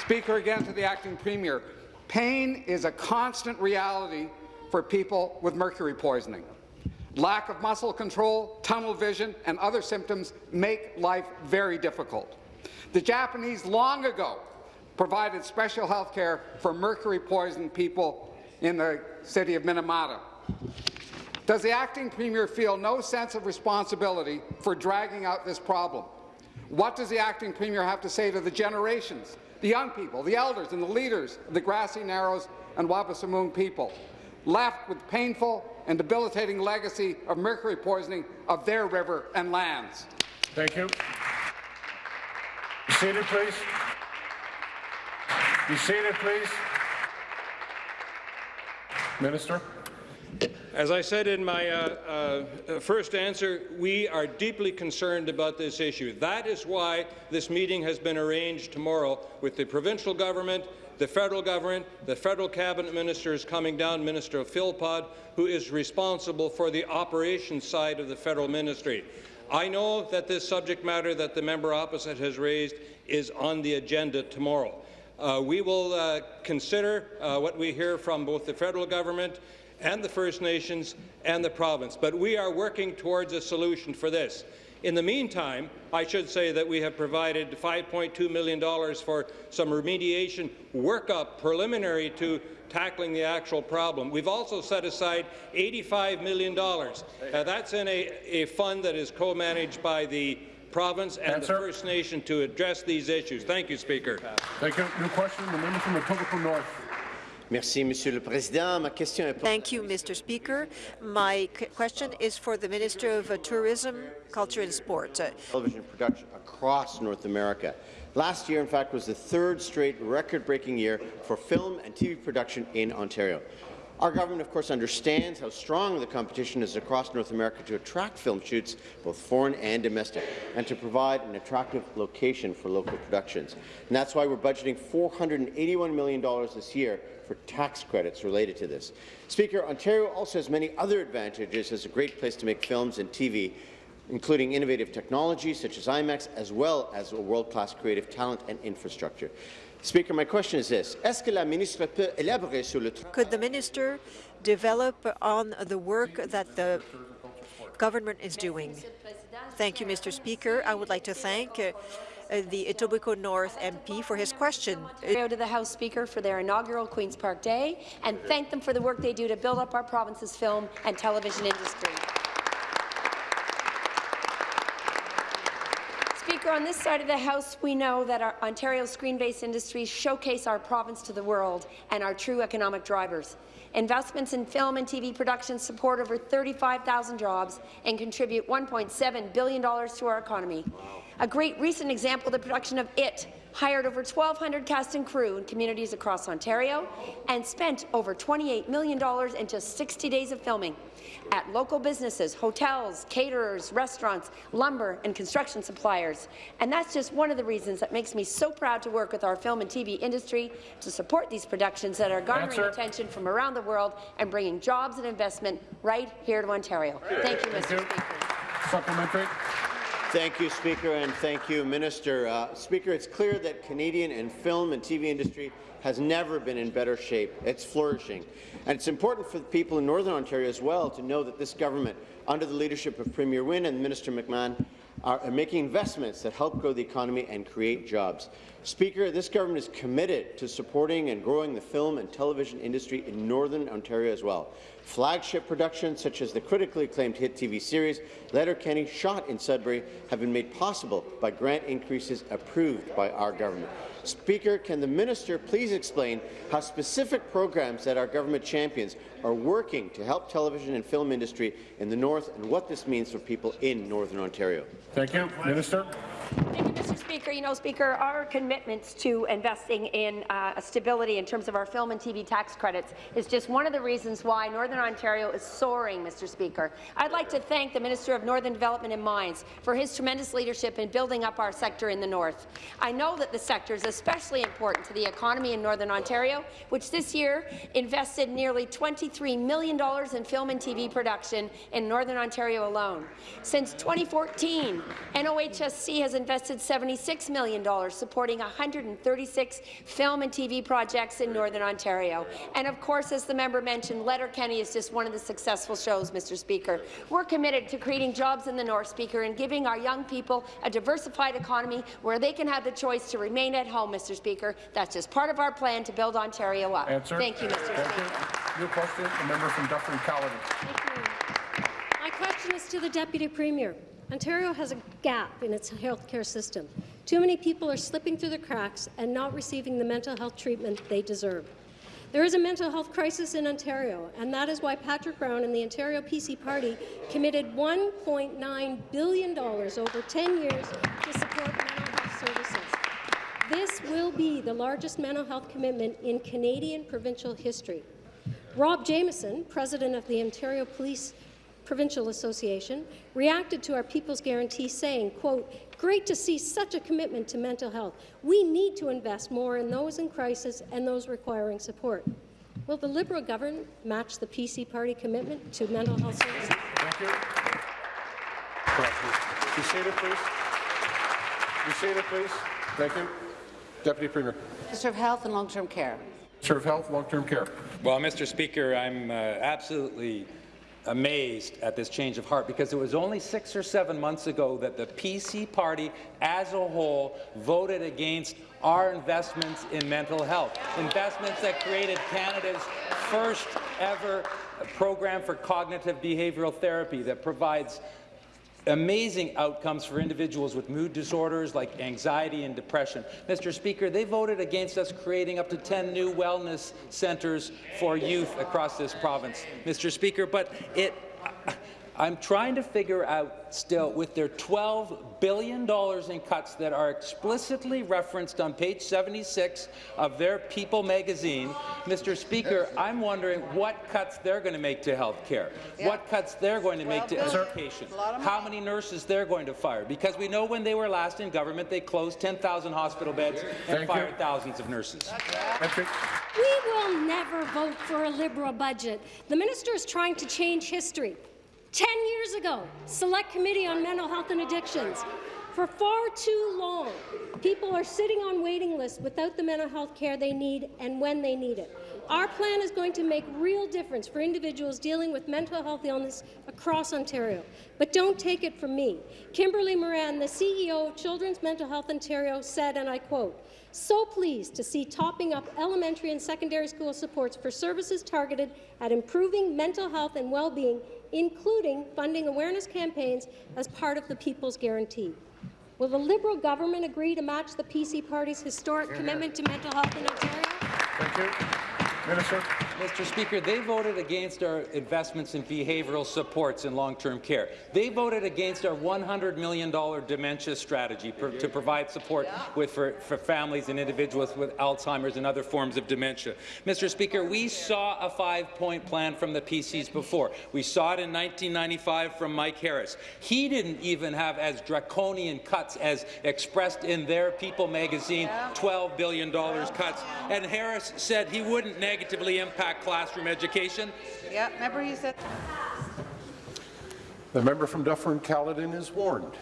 [SPEAKER 10] Speaker, again to the Acting Premier. Pain is a constant reality for people with mercury poisoning. Lack of muscle control, tunnel vision, and other symptoms make life very difficult. The Japanese long ago provided special health care for mercury-poisoned people in the city of Minamata. Does the acting premier feel no sense of responsibility for dragging out this problem? What does the acting premier have to say to the generations, the young people, the elders and the leaders of the Grassy Narrows and Wabaseemoong people, left with painful and debilitating legacy of mercury poisoning of their river and lands?
[SPEAKER 4] Thank you. Be seated, please. Be seated, please. Minister.
[SPEAKER 11] As I said in my uh, uh, first answer, we are deeply concerned about this issue. That is why this meeting has been arranged tomorrow with the provincial government, the federal government, the federal cabinet minister is coming down, Minister Philpott, who is responsible for the operations side of the federal ministry. I know that this subject matter that the member opposite has raised is on the agenda tomorrow. Uh, we will uh, consider uh, what we hear from both the federal government and the First Nations and the province, but we are working towards a solution for this. In the meantime, I should say that we have provided $5.2 million for some remediation workup preliminary to tackling the actual problem. We've also set aside $85 million. Uh, that's in a, a fund that is co-managed by the province and
[SPEAKER 1] Answer.
[SPEAKER 11] the First Nation to address these issues. Thank you, Speaker.
[SPEAKER 1] Thank you. New question, the member from Etobicoke North.
[SPEAKER 12] Merci, Monsieur le Président. Ma question est
[SPEAKER 13] Thank you, Mr. Speaker. My question is for the Minister of uh, Tourism, Culture and Sport.
[SPEAKER 12] Television production across North America. Last year, in fact, was the third straight record-breaking year for film and TV production in Ontario. Our government, of course, understands how strong the competition is across North America to attract film shoots, both foreign and domestic, and to provide an attractive location for local productions. And that's why we're budgeting $481 million this year for tax credits related to this. Speaker, Ontario also has many other advantages as a great place to make films and TV, including innovative technology such as IMAX, as well as a world-class creative talent and infrastructure. Speaker, my question is this. Est-ce que la ministre peut élaborer sur le
[SPEAKER 13] Could the minister develop on the work that the government is doing? Thank you, Mr. Speaker. I would like to thank uh, uh, the Etobicoke North MP for his question.
[SPEAKER 14] Ontario to the House Speaker for their inaugural Queen's Park Day and thank them for the work they do to build up our province's film and television industry. Speaker, on this side of the House, we know that our Ontario screen-based industries showcase our province to the world and are true economic drivers. Investments in film and TV production support over 35,000 jobs and contribute $1.7 billion to our economy. A great recent example, the production of It, hired over 1,200 cast and crew in communities across Ontario and spent over $28 million in just 60 days of filming at local businesses, hotels, caterers, restaurants, lumber and construction suppliers. And that's just one of the reasons that makes me so proud to work with our film and TV industry to support these productions that are garnering
[SPEAKER 1] Answer.
[SPEAKER 14] attention from around the world and bringing jobs and investment right here to Ontario. Thank you, Mr. Speaker.
[SPEAKER 1] Supplementary.
[SPEAKER 12] Thank you, Speaker, and thank you, Minister. Uh, Speaker, it's clear that Canadian and film and TV industry has never been in better shape. It's flourishing. And it's important for the people in Northern Ontario as well to know that this government, under the leadership of Premier Wynne and Minister McMahon, are making investments that help grow the economy and create jobs. Speaker, this government is committed to supporting and growing the film and television industry in Northern Ontario as well. Flagship productions such as the critically acclaimed hit TV series Letterkenny Shot in Sudbury have been made possible by grant increases approved by our government. Speaker, can the minister please explain how specific programs that our government champions are working to help television and film industry in the north and what this means for people in Northern Ontario?
[SPEAKER 1] Thank you. Minister.
[SPEAKER 14] Thank you, Mr. Speaker. You know, Speaker, our commitments to investing in uh, stability in terms of our film and TV tax credits is just one of the reasons why Northern Ontario is soaring, Mr. Speaker. I'd like to thank the Minister of Northern Development and Mines for his tremendous leadership in building up our sector in the north. I know that the sector is especially important to the economy in Northern Ontario, which this year invested nearly $23 million in film and TV production in Northern Ontario alone. Since 2014, NOHFC has invested $76 million supporting 136 film and TV projects in Northern Ontario. And of course, as the member mentioned, Letterkenny is just one of the successful shows, Mr. Speaker. We're committed to creating jobs in the North, Speaker, and giving our young people a diversified economy where they can have the choice to remain at home, Mr. Speaker. That's just part of our plan to build Ontario up.
[SPEAKER 1] Answer.
[SPEAKER 14] Thank you, Mr.
[SPEAKER 1] Thank
[SPEAKER 14] Speaker.
[SPEAKER 1] you. New question, the member from Dufferin Caledon.
[SPEAKER 15] My question is to the Deputy Premier. Ontario has a gap in its healthcare system. Too many people are slipping through the cracks and not receiving the mental health treatment they deserve. There is a mental health crisis in Ontario, and that is why Patrick Brown and the Ontario PC Party committed $1.9 billion over 10 years to support mental health services. This will be the largest mental health commitment in Canadian provincial history. Rob Jamieson, president of the Ontario Police Provincial Association, reacted to our People's Guarantee saying, quote, great to see such a commitment to mental health. We need to invest more in those in crisis and those requiring support. Will the Liberal government match the PC party commitment to mental health services?
[SPEAKER 1] Thank you.
[SPEAKER 4] Be seated, please. Be seated, please.
[SPEAKER 1] Thank you. Deputy Premier.
[SPEAKER 6] Minister of Health and Long-Term Care.
[SPEAKER 1] Minister of Health, Long-Term Care.
[SPEAKER 7] Well, Mr. Speaker, I'm uh, absolutely amazed at this change of heart because it was only six or seven months ago that the PC party as a whole voted against our investments in mental health, investments that created Canada's first ever program for cognitive behavioral therapy that provides amazing outcomes for individuals with mood disorders like anxiety and depression. Mr. Speaker, they voted against us creating up to 10 new wellness centres for youth across this province. Mr. Speaker, but it I'm trying to figure out still, with their $12 billion in cuts that are explicitly referenced on page 76 of their People magazine, Mr. Speaker, I'm wondering what cuts they're going to make to health care, yeah. what cuts they're going to make to education, how many nurses they're going to fire, because we know when they were last in government, they closed 10,000 hospital beds and Thank fired you. thousands of nurses.
[SPEAKER 15] We will never vote for a Liberal budget. The minister is trying to change history. 10 years ago, Select Committee on Mental Health and Addictions. For far too long, people are sitting on waiting lists without the mental health care they need and when they need it. Our plan is going to make real difference for individuals dealing with mental health illness across Ontario. But don't take it from me. Kimberly Moran, the CEO of Children's Mental Health Ontario, said, and I quote, so pleased to see topping up elementary and secondary school supports for services targeted at improving mental health and well-being including funding awareness campaigns as part of the People's Guarantee. Will the Liberal government agree to match the PC Party's historic commitment to mental health in Ontario?
[SPEAKER 4] Thank you. Minister.
[SPEAKER 7] Mr. Speaker, they voted against our investments in behavioral supports in long-term care. They voted against our $100 million dementia strategy to provide support with, for, for families and individuals with Alzheimer's and other forms of dementia. Mr. Speaker, we saw a five-point plan from the PCs before. We saw it in 1995 from Mike Harris. He didn't even have as draconian cuts as expressed in their People magazine, $12 billion cuts. And Harris said he wouldn't negatively impact classroom education?
[SPEAKER 6] Yeah, remember you said.
[SPEAKER 1] The member from Dufferin-Caledon is warned.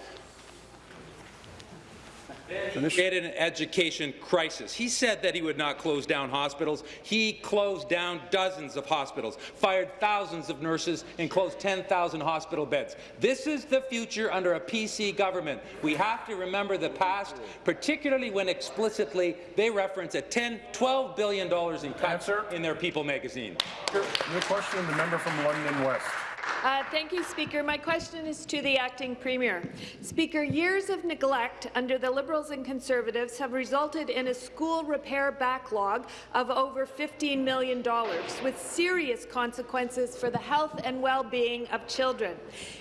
[SPEAKER 7] Created an education crisis. He said that he would not close down hospitals. He closed down dozens of hospitals, fired thousands of nurses, and closed 10,000 hospital beds. This is the future under a PC government. We have to remember the past, particularly when explicitly they reference a 10, 12 billion dollars in cuts Answer. in their People magazine.
[SPEAKER 4] New question, the member from London West.
[SPEAKER 16] Uh, thank you, Speaker. My question is to the acting Premier. Speaker, years of neglect under the Liberals and Conservatives have resulted in a school repair backlog of over $15 million, with serious consequences for the health and well-being of children.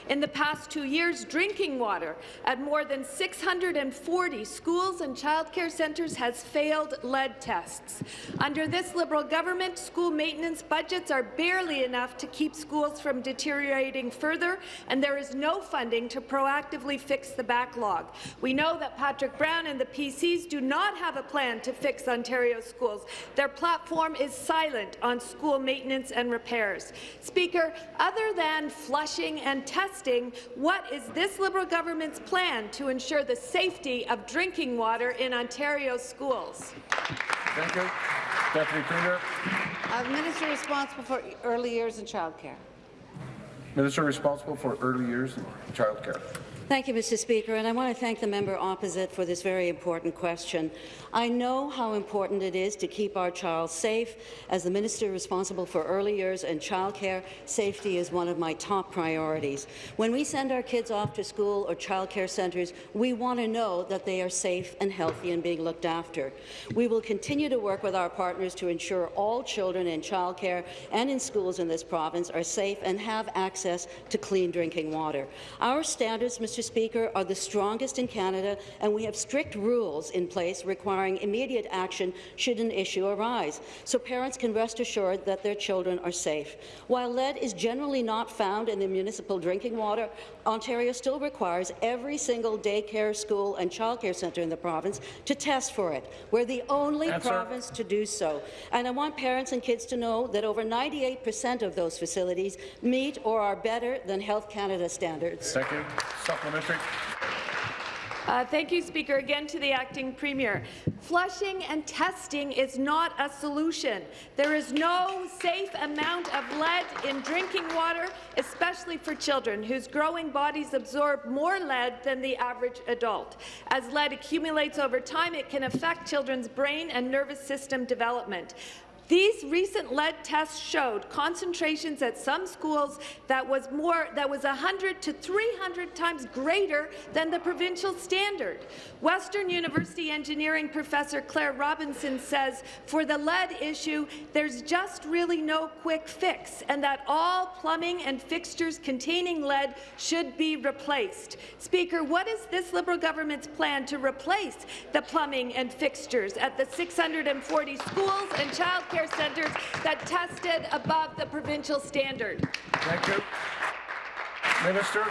[SPEAKER 16] In the past two years, drinking water at more than 640 schools and childcare centres has failed lead tests. Under this Liberal government, school maintenance budgets are barely enough to keep schools from deteriorating deteriorating further, and there is no funding to proactively fix the backlog. We know that Patrick Brown and the PCs do not have a plan to fix Ontario schools. Their platform is silent on school maintenance and repairs. Speaker, other than flushing and testing, what is this Liberal government's plan to ensure the safety of drinking water in Ontario schools?
[SPEAKER 4] Thank you. Deputy Premier.
[SPEAKER 6] Uh, Minister responsible for early years and childcare.
[SPEAKER 4] Minister responsible for early years and childcare.
[SPEAKER 17] Thank you, Mr. Speaker, and I want to thank the member opposite for this very important question. I know how important it is to keep our child safe. As the minister responsible for early years and childcare, safety is one of my top priorities. When we send our kids off to school or childcare centres, we want to know that they are safe and healthy and being looked after. We will continue to work with our partners to ensure all children in childcare and in schools in this province are safe and have access to clean drinking water. Our standards, Mr. Speaker, are the strongest in Canada, and we have strict rules in place requiring immediate action should an issue arise, so parents can rest assured that their children are safe. While lead is generally not found in the municipal drinking water, Ontario still requires every single daycare, school and childcare centre in the province to test for it. We're the only Answer. province to do so. And I want parents and kids to know that over 98 per cent of those facilities meet or are better than Health Canada standards.
[SPEAKER 4] Thank you. Supplementary.
[SPEAKER 16] Uh, thank you, Speaker. Again to the acting premier. Flushing and testing is not a solution. There is no safe amount of lead in drinking water, especially for children whose growing bodies absorb more lead than the average adult. As lead accumulates over time, it can affect children's brain and nervous system development. These recent lead tests showed concentrations at some schools that was more that was 100 to 300 times greater than the provincial standard. Western University engineering professor Clare Robinson says for the lead issue, there's just really no quick fix and that all plumbing and fixtures containing lead should be replaced. Speaker, what is this Liberal government's plan to replace the plumbing and fixtures at the 640 schools and child care centres that tested above the provincial standard.
[SPEAKER 18] Thank you. Minister.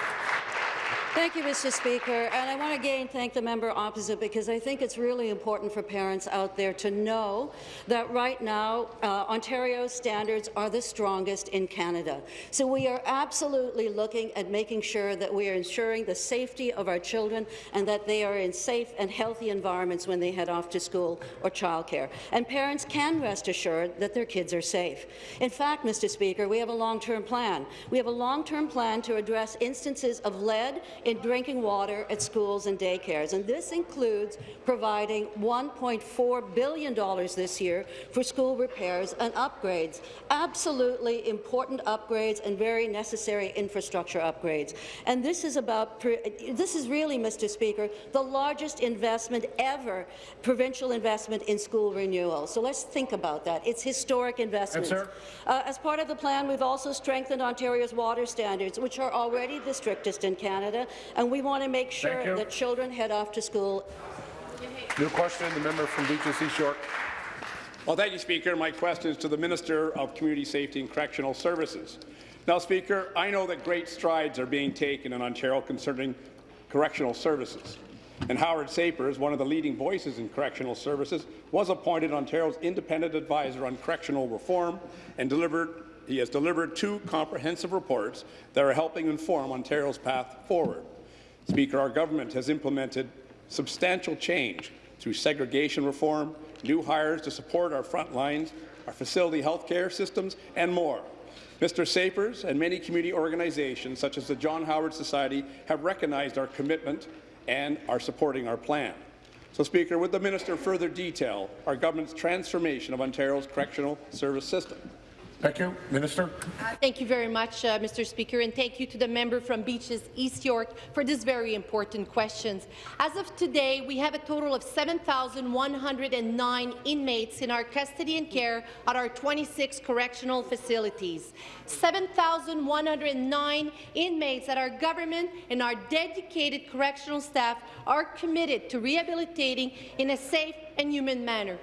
[SPEAKER 17] Thank you, Mr. Speaker. And I want to again thank the member opposite because I think it's really important for parents out there to know that right now uh, Ontario's standards are the strongest in Canada. So we are absolutely looking at making sure that we are ensuring the safety of our children and that they are in safe and healthy environments when they head off to school or childcare. And parents can rest assured that their kids are safe. In fact, Mr. Speaker, we have a long-term plan. We have a long-term plan to address instances of lead in drinking water at schools and daycares, and this includes providing $1.4 billion this year for school repairs and upgrades. Absolutely important upgrades and very necessary infrastructure upgrades. And this is about this is really, Mr. Speaker, the largest investment ever, provincial investment in school renewal. So let's think about that. It's historic investment. Uh, as part of the plan, we've also strengthened Ontario's water standards, which are already the strictest in Canada, and we want to make sure that children head off to school.
[SPEAKER 1] New question, the member from Beaches East York.
[SPEAKER 19] Well, thank you, Speaker. My question is to the Minister of Community Safety and Correctional Services. Now, Speaker, I know that great strides are being taken in Ontario concerning correctional services. And Howard Sapers, one of the leading voices in correctional services, was appointed Ontario's independent advisor on correctional reform and delivered he has delivered two comprehensive reports that are helping inform Ontario's path forward. Speaker, our government has implemented substantial change through segregation reform, new hires to support our front lines, our facility health care systems, and more. Mr. Sapers and many community organizations, such as the John Howard Society, have recognized our commitment and are supporting our plan. So, Speaker, would the minister further detail our government's transformation of Ontario's correctional service system?
[SPEAKER 18] Thank you. Minister.
[SPEAKER 5] Uh, thank you very much, uh, Mr. Speaker, and thank you to the member from Beaches East York for these very important questions. As of today, we have a total of 7,109 inmates in our custody and care at our 26 correctional facilities. 7,109 inmates at our government and our dedicated correctional staff are committed to rehabilitating in a safe and human manner.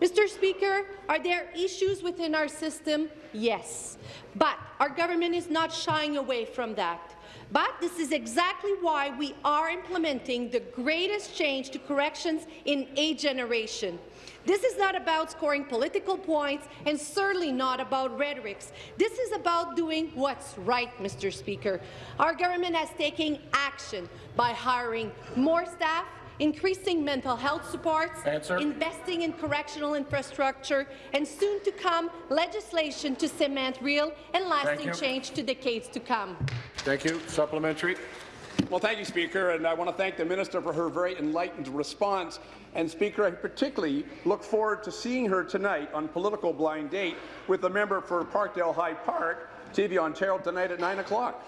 [SPEAKER 5] Mr. Speaker, are there issues within our system? Yes. But our government is not shying away from that. But this is exactly why we are implementing the greatest change to corrections in a generation. This is not about scoring political points and certainly not about rhetorics. This is about doing what's right, Mr. Speaker. Our government has taken action by hiring more staff, increasing mental health supports,
[SPEAKER 18] Answer.
[SPEAKER 5] investing in correctional infrastructure, and soon to come legislation to cement real and lasting change to decades to come.
[SPEAKER 1] Thank you. Supplementary.
[SPEAKER 19] Well, thank you, Speaker, and I want to thank the minister for her very enlightened response. And, Speaker, I particularly look forward to seeing her tonight on Political Blind Date with the member for Parkdale High Park, TV Ontario, tonight at 9 o'clock.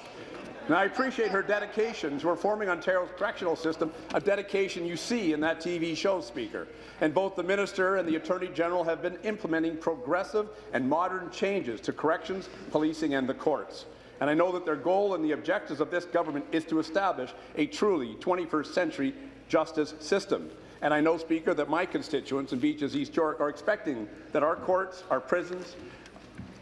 [SPEAKER 19] And I appreciate her dedication to reforming Ontario's correctional system, a dedication you see in that TV show, Speaker. And both the Minister and the Attorney General have been implementing progressive and modern changes to corrections, policing and the courts. And I know that their goal and the objectives of this government is to establish a truly 21st century justice system. And I know, Speaker, that my constituents in Beaches East York are expecting that our courts, our prisons,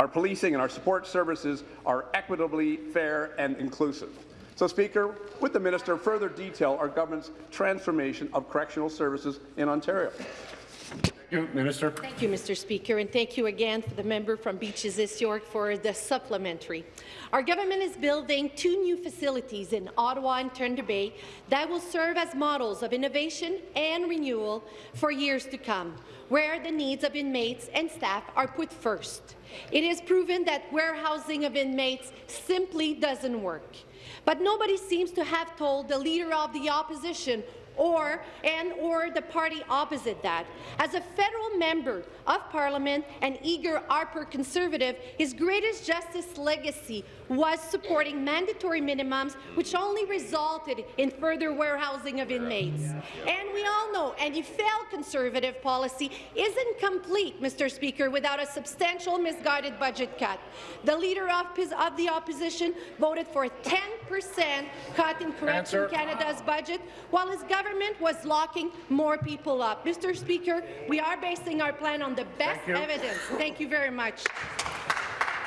[SPEAKER 19] our policing and our support services are equitably fair and inclusive. So, Speaker, with the minister, further detail our government's transformation of correctional services in Ontario.
[SPEAKER 1] Thank You, Minister.
[SPEAKER 5] Thank you, Mr. Speaker, and thank you again for the member from Beaches East York for the supplementary. Our government is building two new facilities in Ottawa and Thunder Bay that will serve as models of innovation and renewal for years to come, where the needs of inmates and staff are put first. It is proven that warehousing of inmates simply doesn't work. But nobody seems to have told the Leader of the Opposition or and or the party opposite that. As a federal member of parliament and eager Harper conservative, his greatest justice legacy was supporting mandatory minimums, which only resulted in further warehousing of inmates. And we all know any failed conservative policy isn't complete, Mr. Speaker, without a substantial misguided budget cut. The Leader of, of the Opposition voted for a 10 percent cut in Correction
[SPEAKER 1] Answer.
[SPEAKER 5] Canada's budget, while his government was locking more people up. Mr. Speaker, we are basing our plan on the best
[SPEAKER 1] Thank
[SPEAKER 5] evidence. Thank you very much.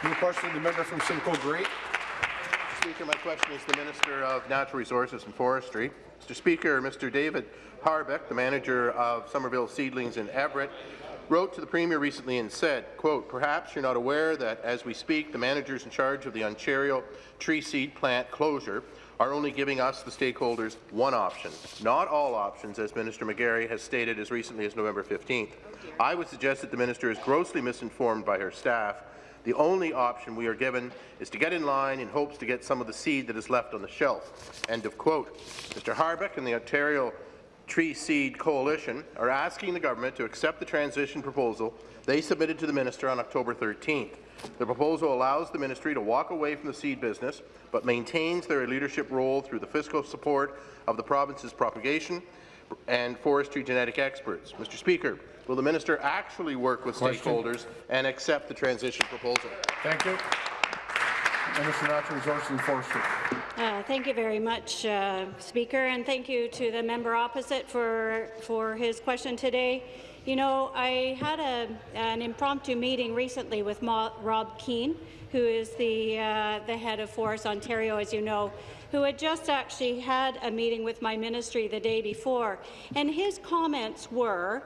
[SPEAKER 20] New question, the member from Simcoe Grey.
[SPEAKER 21] Speaker, my question is the Minister of Natural Resources and Forestry. Mr. Speaker, Mr. David Harbeck, the manager of Somerville Seedlings in Everett, wrote to the Premier recently and said, quote, perhaps you're not aware that as we speak, the managers in charge of the Ontario tree seed plant closure are only giving us, the stakeholders, one option, not all options, as Minister McGarry has stated as recently as November 15th. I would suggest that the minister is grossly misinformed by her staff the only option we are given is to get in line in hopes to get some of the seed that is left on the shelf. End of quote. Mr. Harbeck and the Ontario Tree Seed Coalition are asking the government to accept the transition proposal they submitted to the minister on October 13th. The proposal allows the ministry to walk away from the seed business, but maintains their leadership role through the fiscal support of the province's propagation and forestry genetic experts. Mr. Speaker, will the minister actually work with
[SPEAKER 20] Question.
[SPEAKER 21] stakeholders and accept the transition proposal?
[SPEAKER 1] Thank you. Minister of Natural Resources and Forestry.
[SPEAKER 22] Uh, Thank you very much, uh, Speaker, and thank you to the member opposite for, for his question today. You know, I had a, an impromptu meeting recently with Ma Rob Keen, who is the, uh, the head of Forest Ontario, as you know, who had just actually had a meeting with my ministry the day before. And his comments were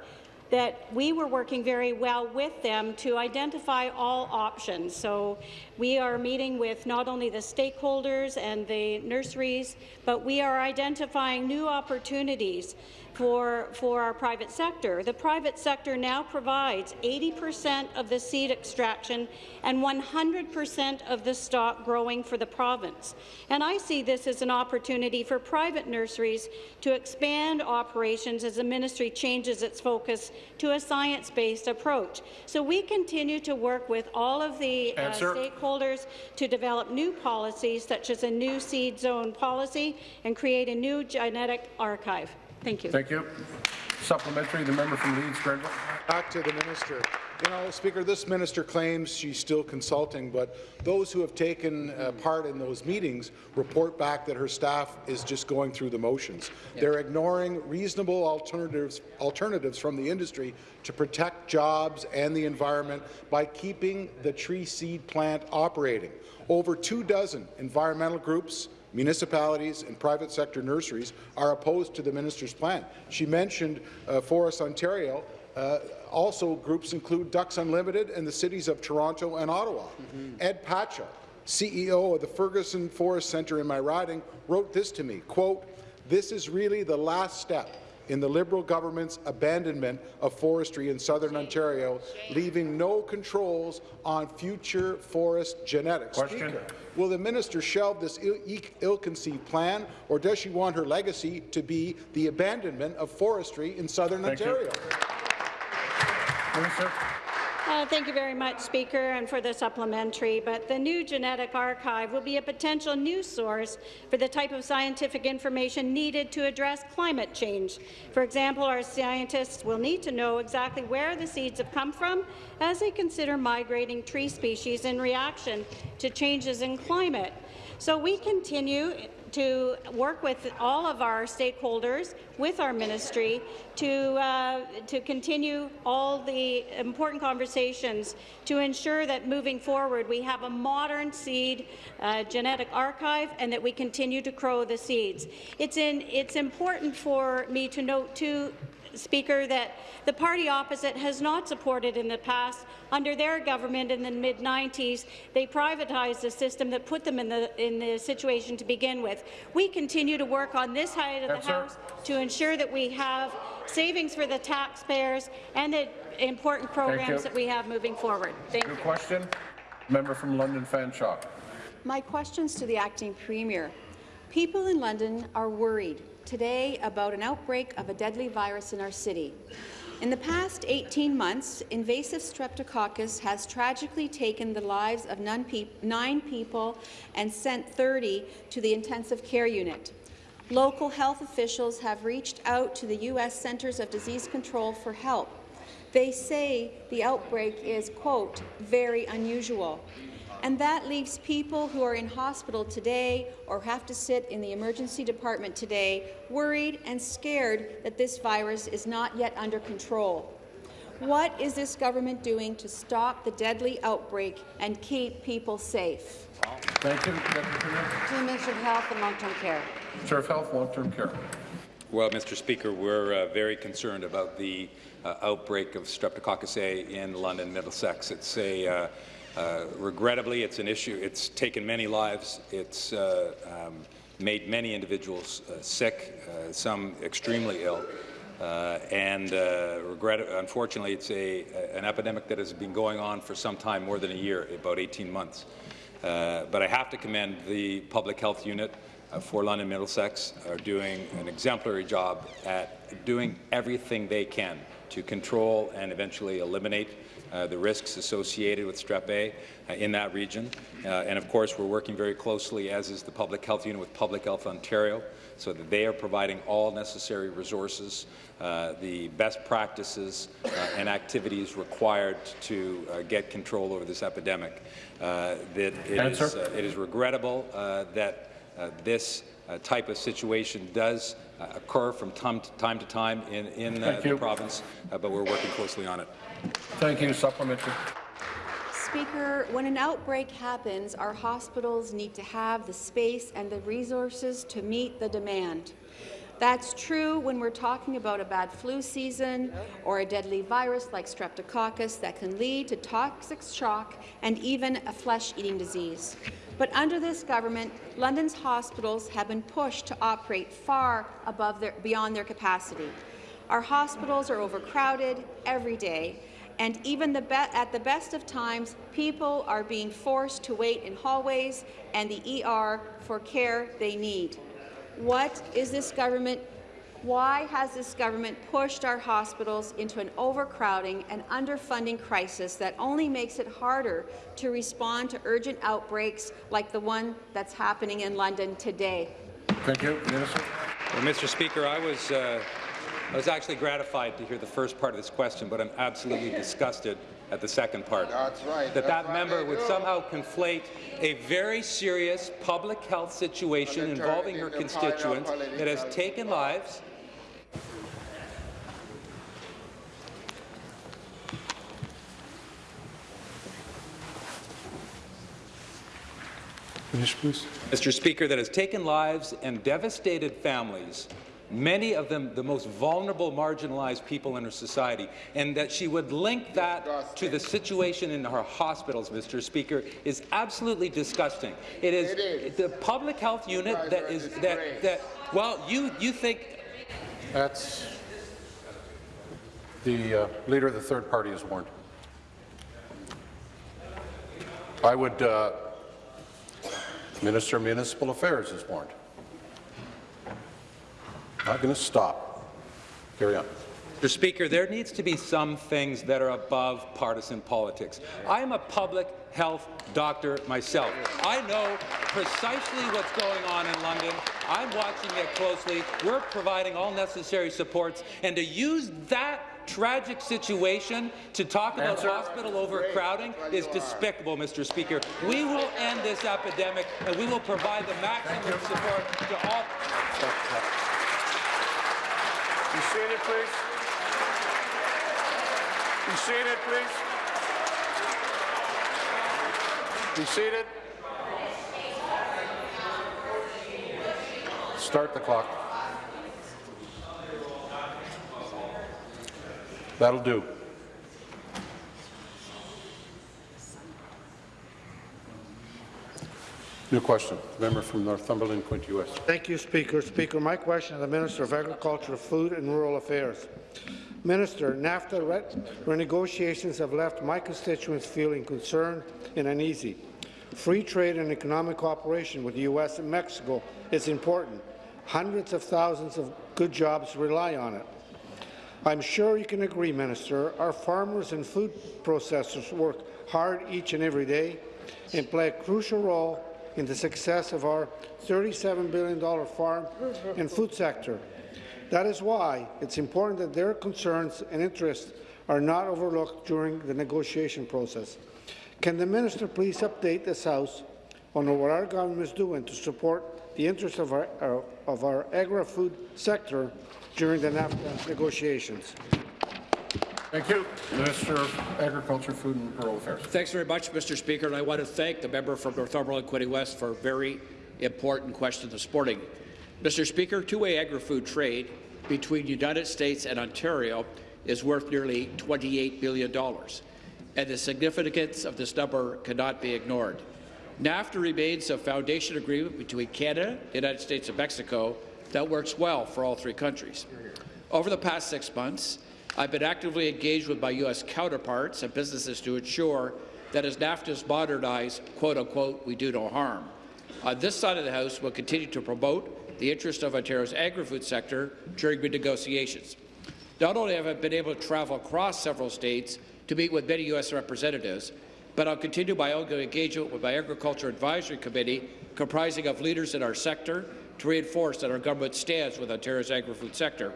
[SPEAKER 22] that we were working very well with them to identify all options. So we are meeting with not only the stakeholders and the nurseries, but we are identifying new opportunities for, for our private sector. The private sector now provides 80% of the seed extraction and 100% of the stock growing for the province. And I see this as an opportunity for private nurseries to expand operations as the ministry changes its focus to a science-based approach. So we continue to work with all of the uh, stakeholders to develop new policies, such as a new seed zone policy, and create a new genetic archive. Thank you.
[SPEAKER 1] Thank you. Supplementary, the member from Leeds, Grenville.
[SPEAKER 23] Back to the minister. You know, Speaker, this minister claims she's still consulting, but those who have taken uh, part in those meetings report back that her staff is just going through the motions. They're ignoring reasonable alternatives, alternatives from the industry to protect jobs and the environment by keeping the tree seed plant operating. Over two dozen environmental groups, municipalities and private sector nurseries are opposed to the minister's plan. She mentioned uh, Forest Ontario. Uh, also, groups include Ducks Unlimited and the cities of Toronto and Ottawa. Ed Pacha, CEO of the Ferguson Forest Centre in my riding, wrote this to me, quote, this is really the last step in the Liberal government's abandonment of forestry in southern Ontario, leaving no controls on future forest genetics.
[SPEAKER 1] Question.
[SPEAKER 23] Speaker, Will the minister shelve this ill- ill-conceived plan, or does she want her legacy to be the abandonment of forestry in southern
[SPEAKER 1] Thank you.
[SPEAKER 23] Ontario?
[SPEAKER 1] Minister.
[SPEAKER 22] Uh, Thank you very much, Speaker, and for the supplementary. But the new genetic archive will be a potential new source for the type of scientific information needed to address climate change. For example, our scientists will need to know exactly where the seeds have come from as they consider migrating tree species in reaction to changes in climate. So we continue to work with all of our stakeholders, with our ministry, to, uh, to continue all the important conversations to ensure that moving forward we have a modern seed uh, genetic archive and that we continue to grow the seeds. It's, in, it's important for me to note, too, Speaker, that the party opposite has not supported in the past. Under their government in the mid-90s, they privatized the system that put them in the, in the situation to begin with. We continue to work on this side of the
[SPEAKER 4] Answer.
[SPEAKER 22] House to ensure that we have savings for the taxpayers and the important programs that we have moving forward. Thank
[SPEAKER 1] New
[SPEAKER 22] you.
[SPEAKER 1] question. Member from London Fanshawe.
[SPEAKER 24] My question's to the acting premier. People in London are worried today about an outbreak of a deadly virus in our city. In the past 18 months, invasive streptococcus has tragically taken the lives of nine, pe nine people and sent 30 to the intensive care unit. Local health officials have reached out to the U.S. Centers of Disease Control for help. They say the outbreak is, quote, very unusual. And that leaves people who are in hospital today or have to sit in the emergency department today worried and scared that this virus is not yet under control. What is this government doing to stop the deadly outbreak and keep people safe?
[SPEAKER 1] Thank you.
[SPEAKER 14] To the Minister of Health and Long-Term Care.
[SPEAKER 1] Minister of Health, Long-Term Care.
[SPEAKER 7] Well, Mr. Speaker, we're uh, very concerned about the uh, outbreak of Streptococcus A in London, Middlesex. It's a uh, uh, regrettably, it's an issue. It's taken many lives. It's uh, um, made many individuals uh, sick, uh, some extremely ill. Uh, and uh, regret, unfortunately, it's a, an epidemic that has been going on for some time, more than a year, about 18 months. Uh, but I have to commend the public health unit uh, for London Middlesex are doing an exemplary job at doing everything they can to control and eventually eliminate uh, the risks associated with strep A uh, in that region. Uh, and of course, we're working very closely, as is the Public Health Unit, with Public Health Ontario, so that they are providing all necessary resources, uh, the best practices uh, and activities required to get control over this epidemic. Uh, that it, is, it is regrettable uh, that this uh, type of situation does uh, occur from time to time, to time in, in uh, the province, but we're working closely on it.
[SPEAKER 1] Thank you. Supplementary.
[SPEAKER 24] Speaker, when an outbreak happens, our hospitals need to have the space and the resources to meet the demand. That's true when we're talking about a bad flu season or a deadly virus like streptococcus that can lead to toxic shock and even a flesh-eating disease. But under this government, London's hospitals have been pushed to operate far above their, beyond their capacity. Our hospitals are overcrowded every day, and even the at the best of times, people are being forced to wait in hallways and the ER for care they need. What is this government why has this government pushed our hospitals into an overcrowding and underfunding crisis that only makes it harder to respond to urgent outbreaks like the one that's happening in London today?
[SPEAKER 1] Thank you. Minister.
[SPEAKER 7] Well, Mr. Speaker, I was, uh, I was actually gratified to hear the first part of this question, but I'm absolutely disgusted at the second part.
[SPEAKER 4] That's right.
[SPEAKER 7] That
[SPEAKER 4] That's
[SPEAKER 7] that member would somehow conflate a very serious public health situation
[SPEAKER 4] And then turn
[SPEAKER 7] involving her constituents that has taken lives
[SPEAKER 1] Finish, please.
[SPEAKER 7] Mr. Speaker, that has taken lives and devastated families, many of them the most vulnerable, marginalized people in our society, and that she would link that to the situation in our hospitals, Mr. Speaker, is absolutely disgusting. It is,
[SPEAKER 4] It is.
[SPEAKER 7] the public health unit
[SPEAKER 4] that is
[SPEAKER 7] that
[SPEAKER 4] are a
[SPEAKER 7] is that that well, you you think
[SPEAKER 1] That's the uh, leader of the third party is warned. I would. Uh, Minister of Municipal Affairs is warned. I'm not going to stop. Carry on.
[SPEAKER 7] Mr. Speaker, there needs to be some things that are above partisan politics. I am a public health doctor myself. I know precisely what's going on in London. I'm watching it closely. We're providing all necessary supports. And to use that tragic situation to talk about
[SPEAKER 1] Answer.
[SPEAKER 7] hospital overcrowding is despicable, Mr. Speaker. We will end this epidemic, and we will provide the maximum support to all.
[SPEAKER 4] Be seated, please. Be seated, please. Be seated.
[SPEAKER 1] Start the clock. That'll do. New question. Member from Northumberland, Quinte West.
[SPEAKER 4] Thank you, Speaker. Speaker, my question to the Minister of Agriculture, Food and Rural Affairs. Minister, NAFTA re renegotiations have left my constituents feeling concerned and uneasy. Free trade and economic cooperation with the U.S. and Mexico is important. Hundreds of thousands of good jobs rely on it. I'm sure you can agree, Minister, our farmers and food processors work hard each and every day and play a crucial role in the success of our $37 billion farm and food sector. That is why it's important that their concerns and interests are not overlooked during the negotiation process. Can the minister please update this House on what our government is doing to support the interests of our, our of our agri-food sector during the NAFTA negotiations?
[SPEAKER 1] Thank you. Minister of Agriculture, Food and Rural Affairs.
[SPEAKER 25] Thanks very much, Mr. Speaker, and I want to thank the member from Northumberland Quinte West for a very important question this morning. Mr. Speaker, two-way agri-food trade between the United States and Ontario is worth nearly $28 billion, and the significance of this number cannot be ignored. NAFTA remains a foundation agreement between Canada, the United States, and Mexico that works well for all three countries. Over the past six months, I've been actively engaged with my U.S. counterparts and businesses to ensure that as NAFTA is modernized, quote-unquote, we do no harm. On this side of the House, we'll continue to promote the interest of Ontario's agri-food sector during the negotiations. Not only have I been able to travel across several states to meet with many U.S. representatives, but I'll continue my ongoing engagement with my Agriculture Advisory Committee, comprising of leaders in our sector, to reinforce that our government stands with Ontario's agri-food sector.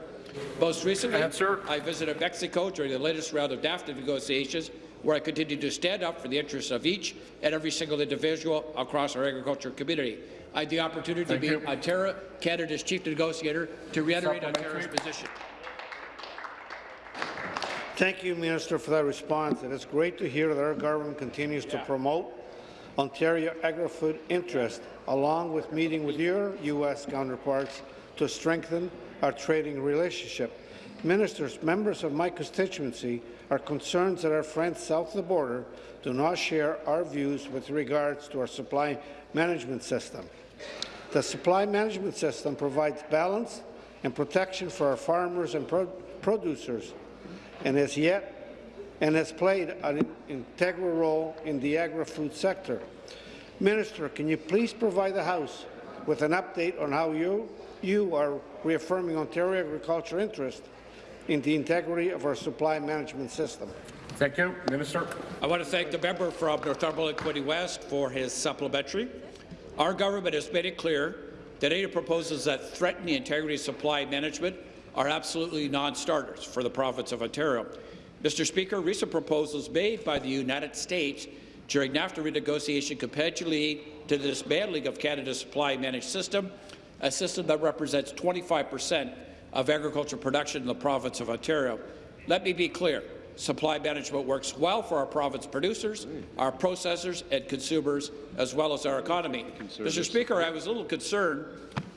[SPEAKER 25] Most recently,
[SPEAKER 1] Answer.
[SPEAKER 25] I visited Mexico during the latest round of NAFTA negotiations, where I continued to stand up for the interests of each and every single individual across our agriculture community. I had the opportunity
[SPEAKER 1] Thank
[SPEAKER 25] to
[SPEAKER 1] you.
[SPEAKER 25] meet Ontario, Canada's chief negotiator, to reiterate Ontario's position.
[SPEAKER 4] Thank you, Minister, for that response. It is great to hear that our government continues to promote Ontario agri-food interest, along with meeting with your U.S. counterparts to strengthen our trading relationship. Ministers, members of my constituency are concerned that our friends south of the border do not share our views with regards to our supply management system. The supply management system provides balance and protection for our farmers and pro producers, and has yet and has played an integral role in the agri-food sector. Minister, can you please provide the House with an update on how you, you are reaffirming Ontario agriculture interest in the integrity of our supply management system?
[SPEAKER 1] Thank you. Minister.
[SPEAKER 25] I want to thank the member from Northumberland Quinte West for his supplementary. Our government has made it clear that any proposals that threaten the integrity of supply management are absolutely non-starters for the province of Ontario. Mr. Speaker, recent proposals made by the United States during NAFTA renegotiation could potentially lead to the dismantling of Canada's supply managed system, a system that represents 25 percent of agriculture production in the province of Ontario. Let me be clear. Supply management works well for our province producers, our processors and consumers, as well as our economy. Mr. Speaker, I was a little concerned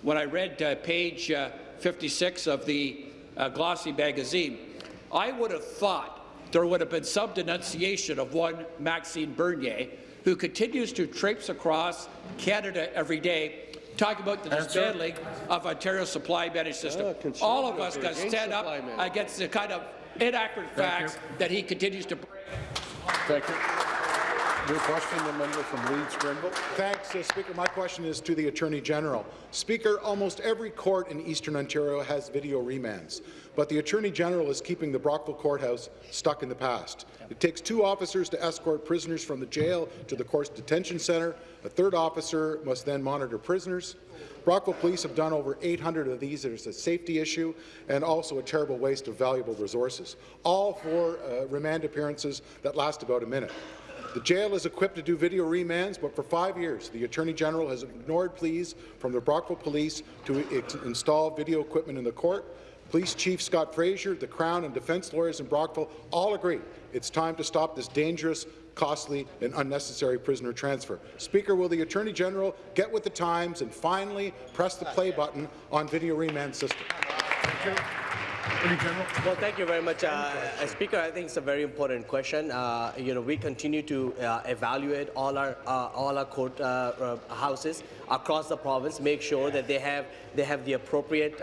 [SPEAKER 25] when I read uh, page uh, 56 of the uh, glossy magazine. I would have thought there would have been some denunciation of one Maxime Bernier, who continues to traipse across Canada every day, talking about the
[SPEAKER 1] Answer.
[SPEAKER 25] dismantling of Ontario's supply managed system. All of us got to stand up against the kind of inaccurate facts that he continues to bring.
[SPEAKER 1] Thank you. New question, the member from Leeds, Grenville.
[SPEAKER 23] Thanks, uh, Speaker. My question is to the Attorney General. Speaker, almost every court in Eastern Ontario has video remands, but the Attorney General is keeping the Brockville Courthouse stuck in the past. It takes two officers to escort prisoners from the jail to the court's detention centre. A third officer must then monitor prisoners. Brockville Police have done over 800 of these. There's a safety issue and also a terrible waste of valuable resources, all for uh, remand appearances that last about a minute. The jail is equipped to do video remands, but for five years, the Attorney General has ignored pleas from the Brockville Police to install video equipment in the court. Police Chief Scott Fraser, the Crown, and defence lawyers in Brockville all agree it's time to stop this dangerous, costly, and unnecessary prisoner transfer. Speaker, will the Attorney General get with the times and finally press the play button on video remand system?
[SPEAKER 26] Well, thank you very much, uh, uh, Speaker. I think it's a very important question. Uh, you know, we continue to uh, evaluate all our uh, all our court uh, houses across the province, make sure that they have they have the appropriate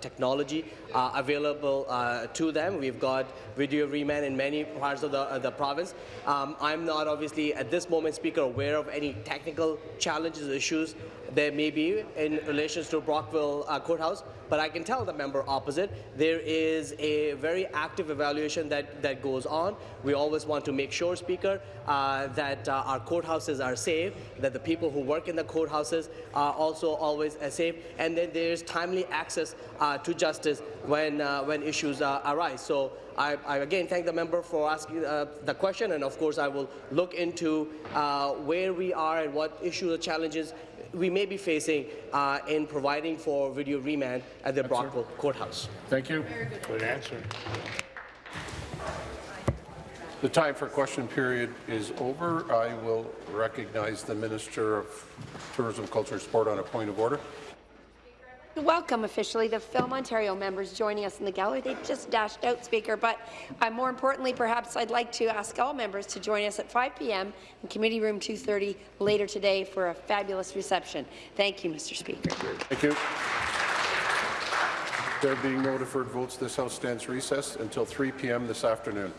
[SPEAKER 26] technology available to them. We've got video remand in many parts of the the province. Um, I'm not obviously at this moment, Speaker, aware of any technical challenges, issues there may be in relation to Brockville uh, Courthouse, but I can tell the member opposite there is a very active evaluation that, that goes on. We always want to make sure, Speaker, uh, that uh, our courthouses are safe, that the people who work in the courthouses are also always uh, safe, and that there's timely access uh, to justice when, uh, when issues arise. So I, I, again thank the member for asking uh, the question, and of course I will look into uh, where we are and what issues or challenges we may be facing uh, in providing for video remand at the Brockville Courthouse.
[SPEAKER 1] Thank you.
[SPEAKER 4] Good answer.
[SPEAKER 1] The time for question period is over. I will recognize the Minister of Tourism, Culture and Sport on a point of order.
[SPEAKER 14] Welcome officially the Film Ontario members joining us in the gallery. They've just dashed out, Speaker, but uh, more importantly, perhaps I'd like to ask all members to join us at 5 p.m. in Committee Room 230 later today for a fabulous reception. Thank you, Mr. Speaker.
[SPEAKER 1] Thank you. There being no deferred votes, this House stands recessed until 3 p.m. this afternoon.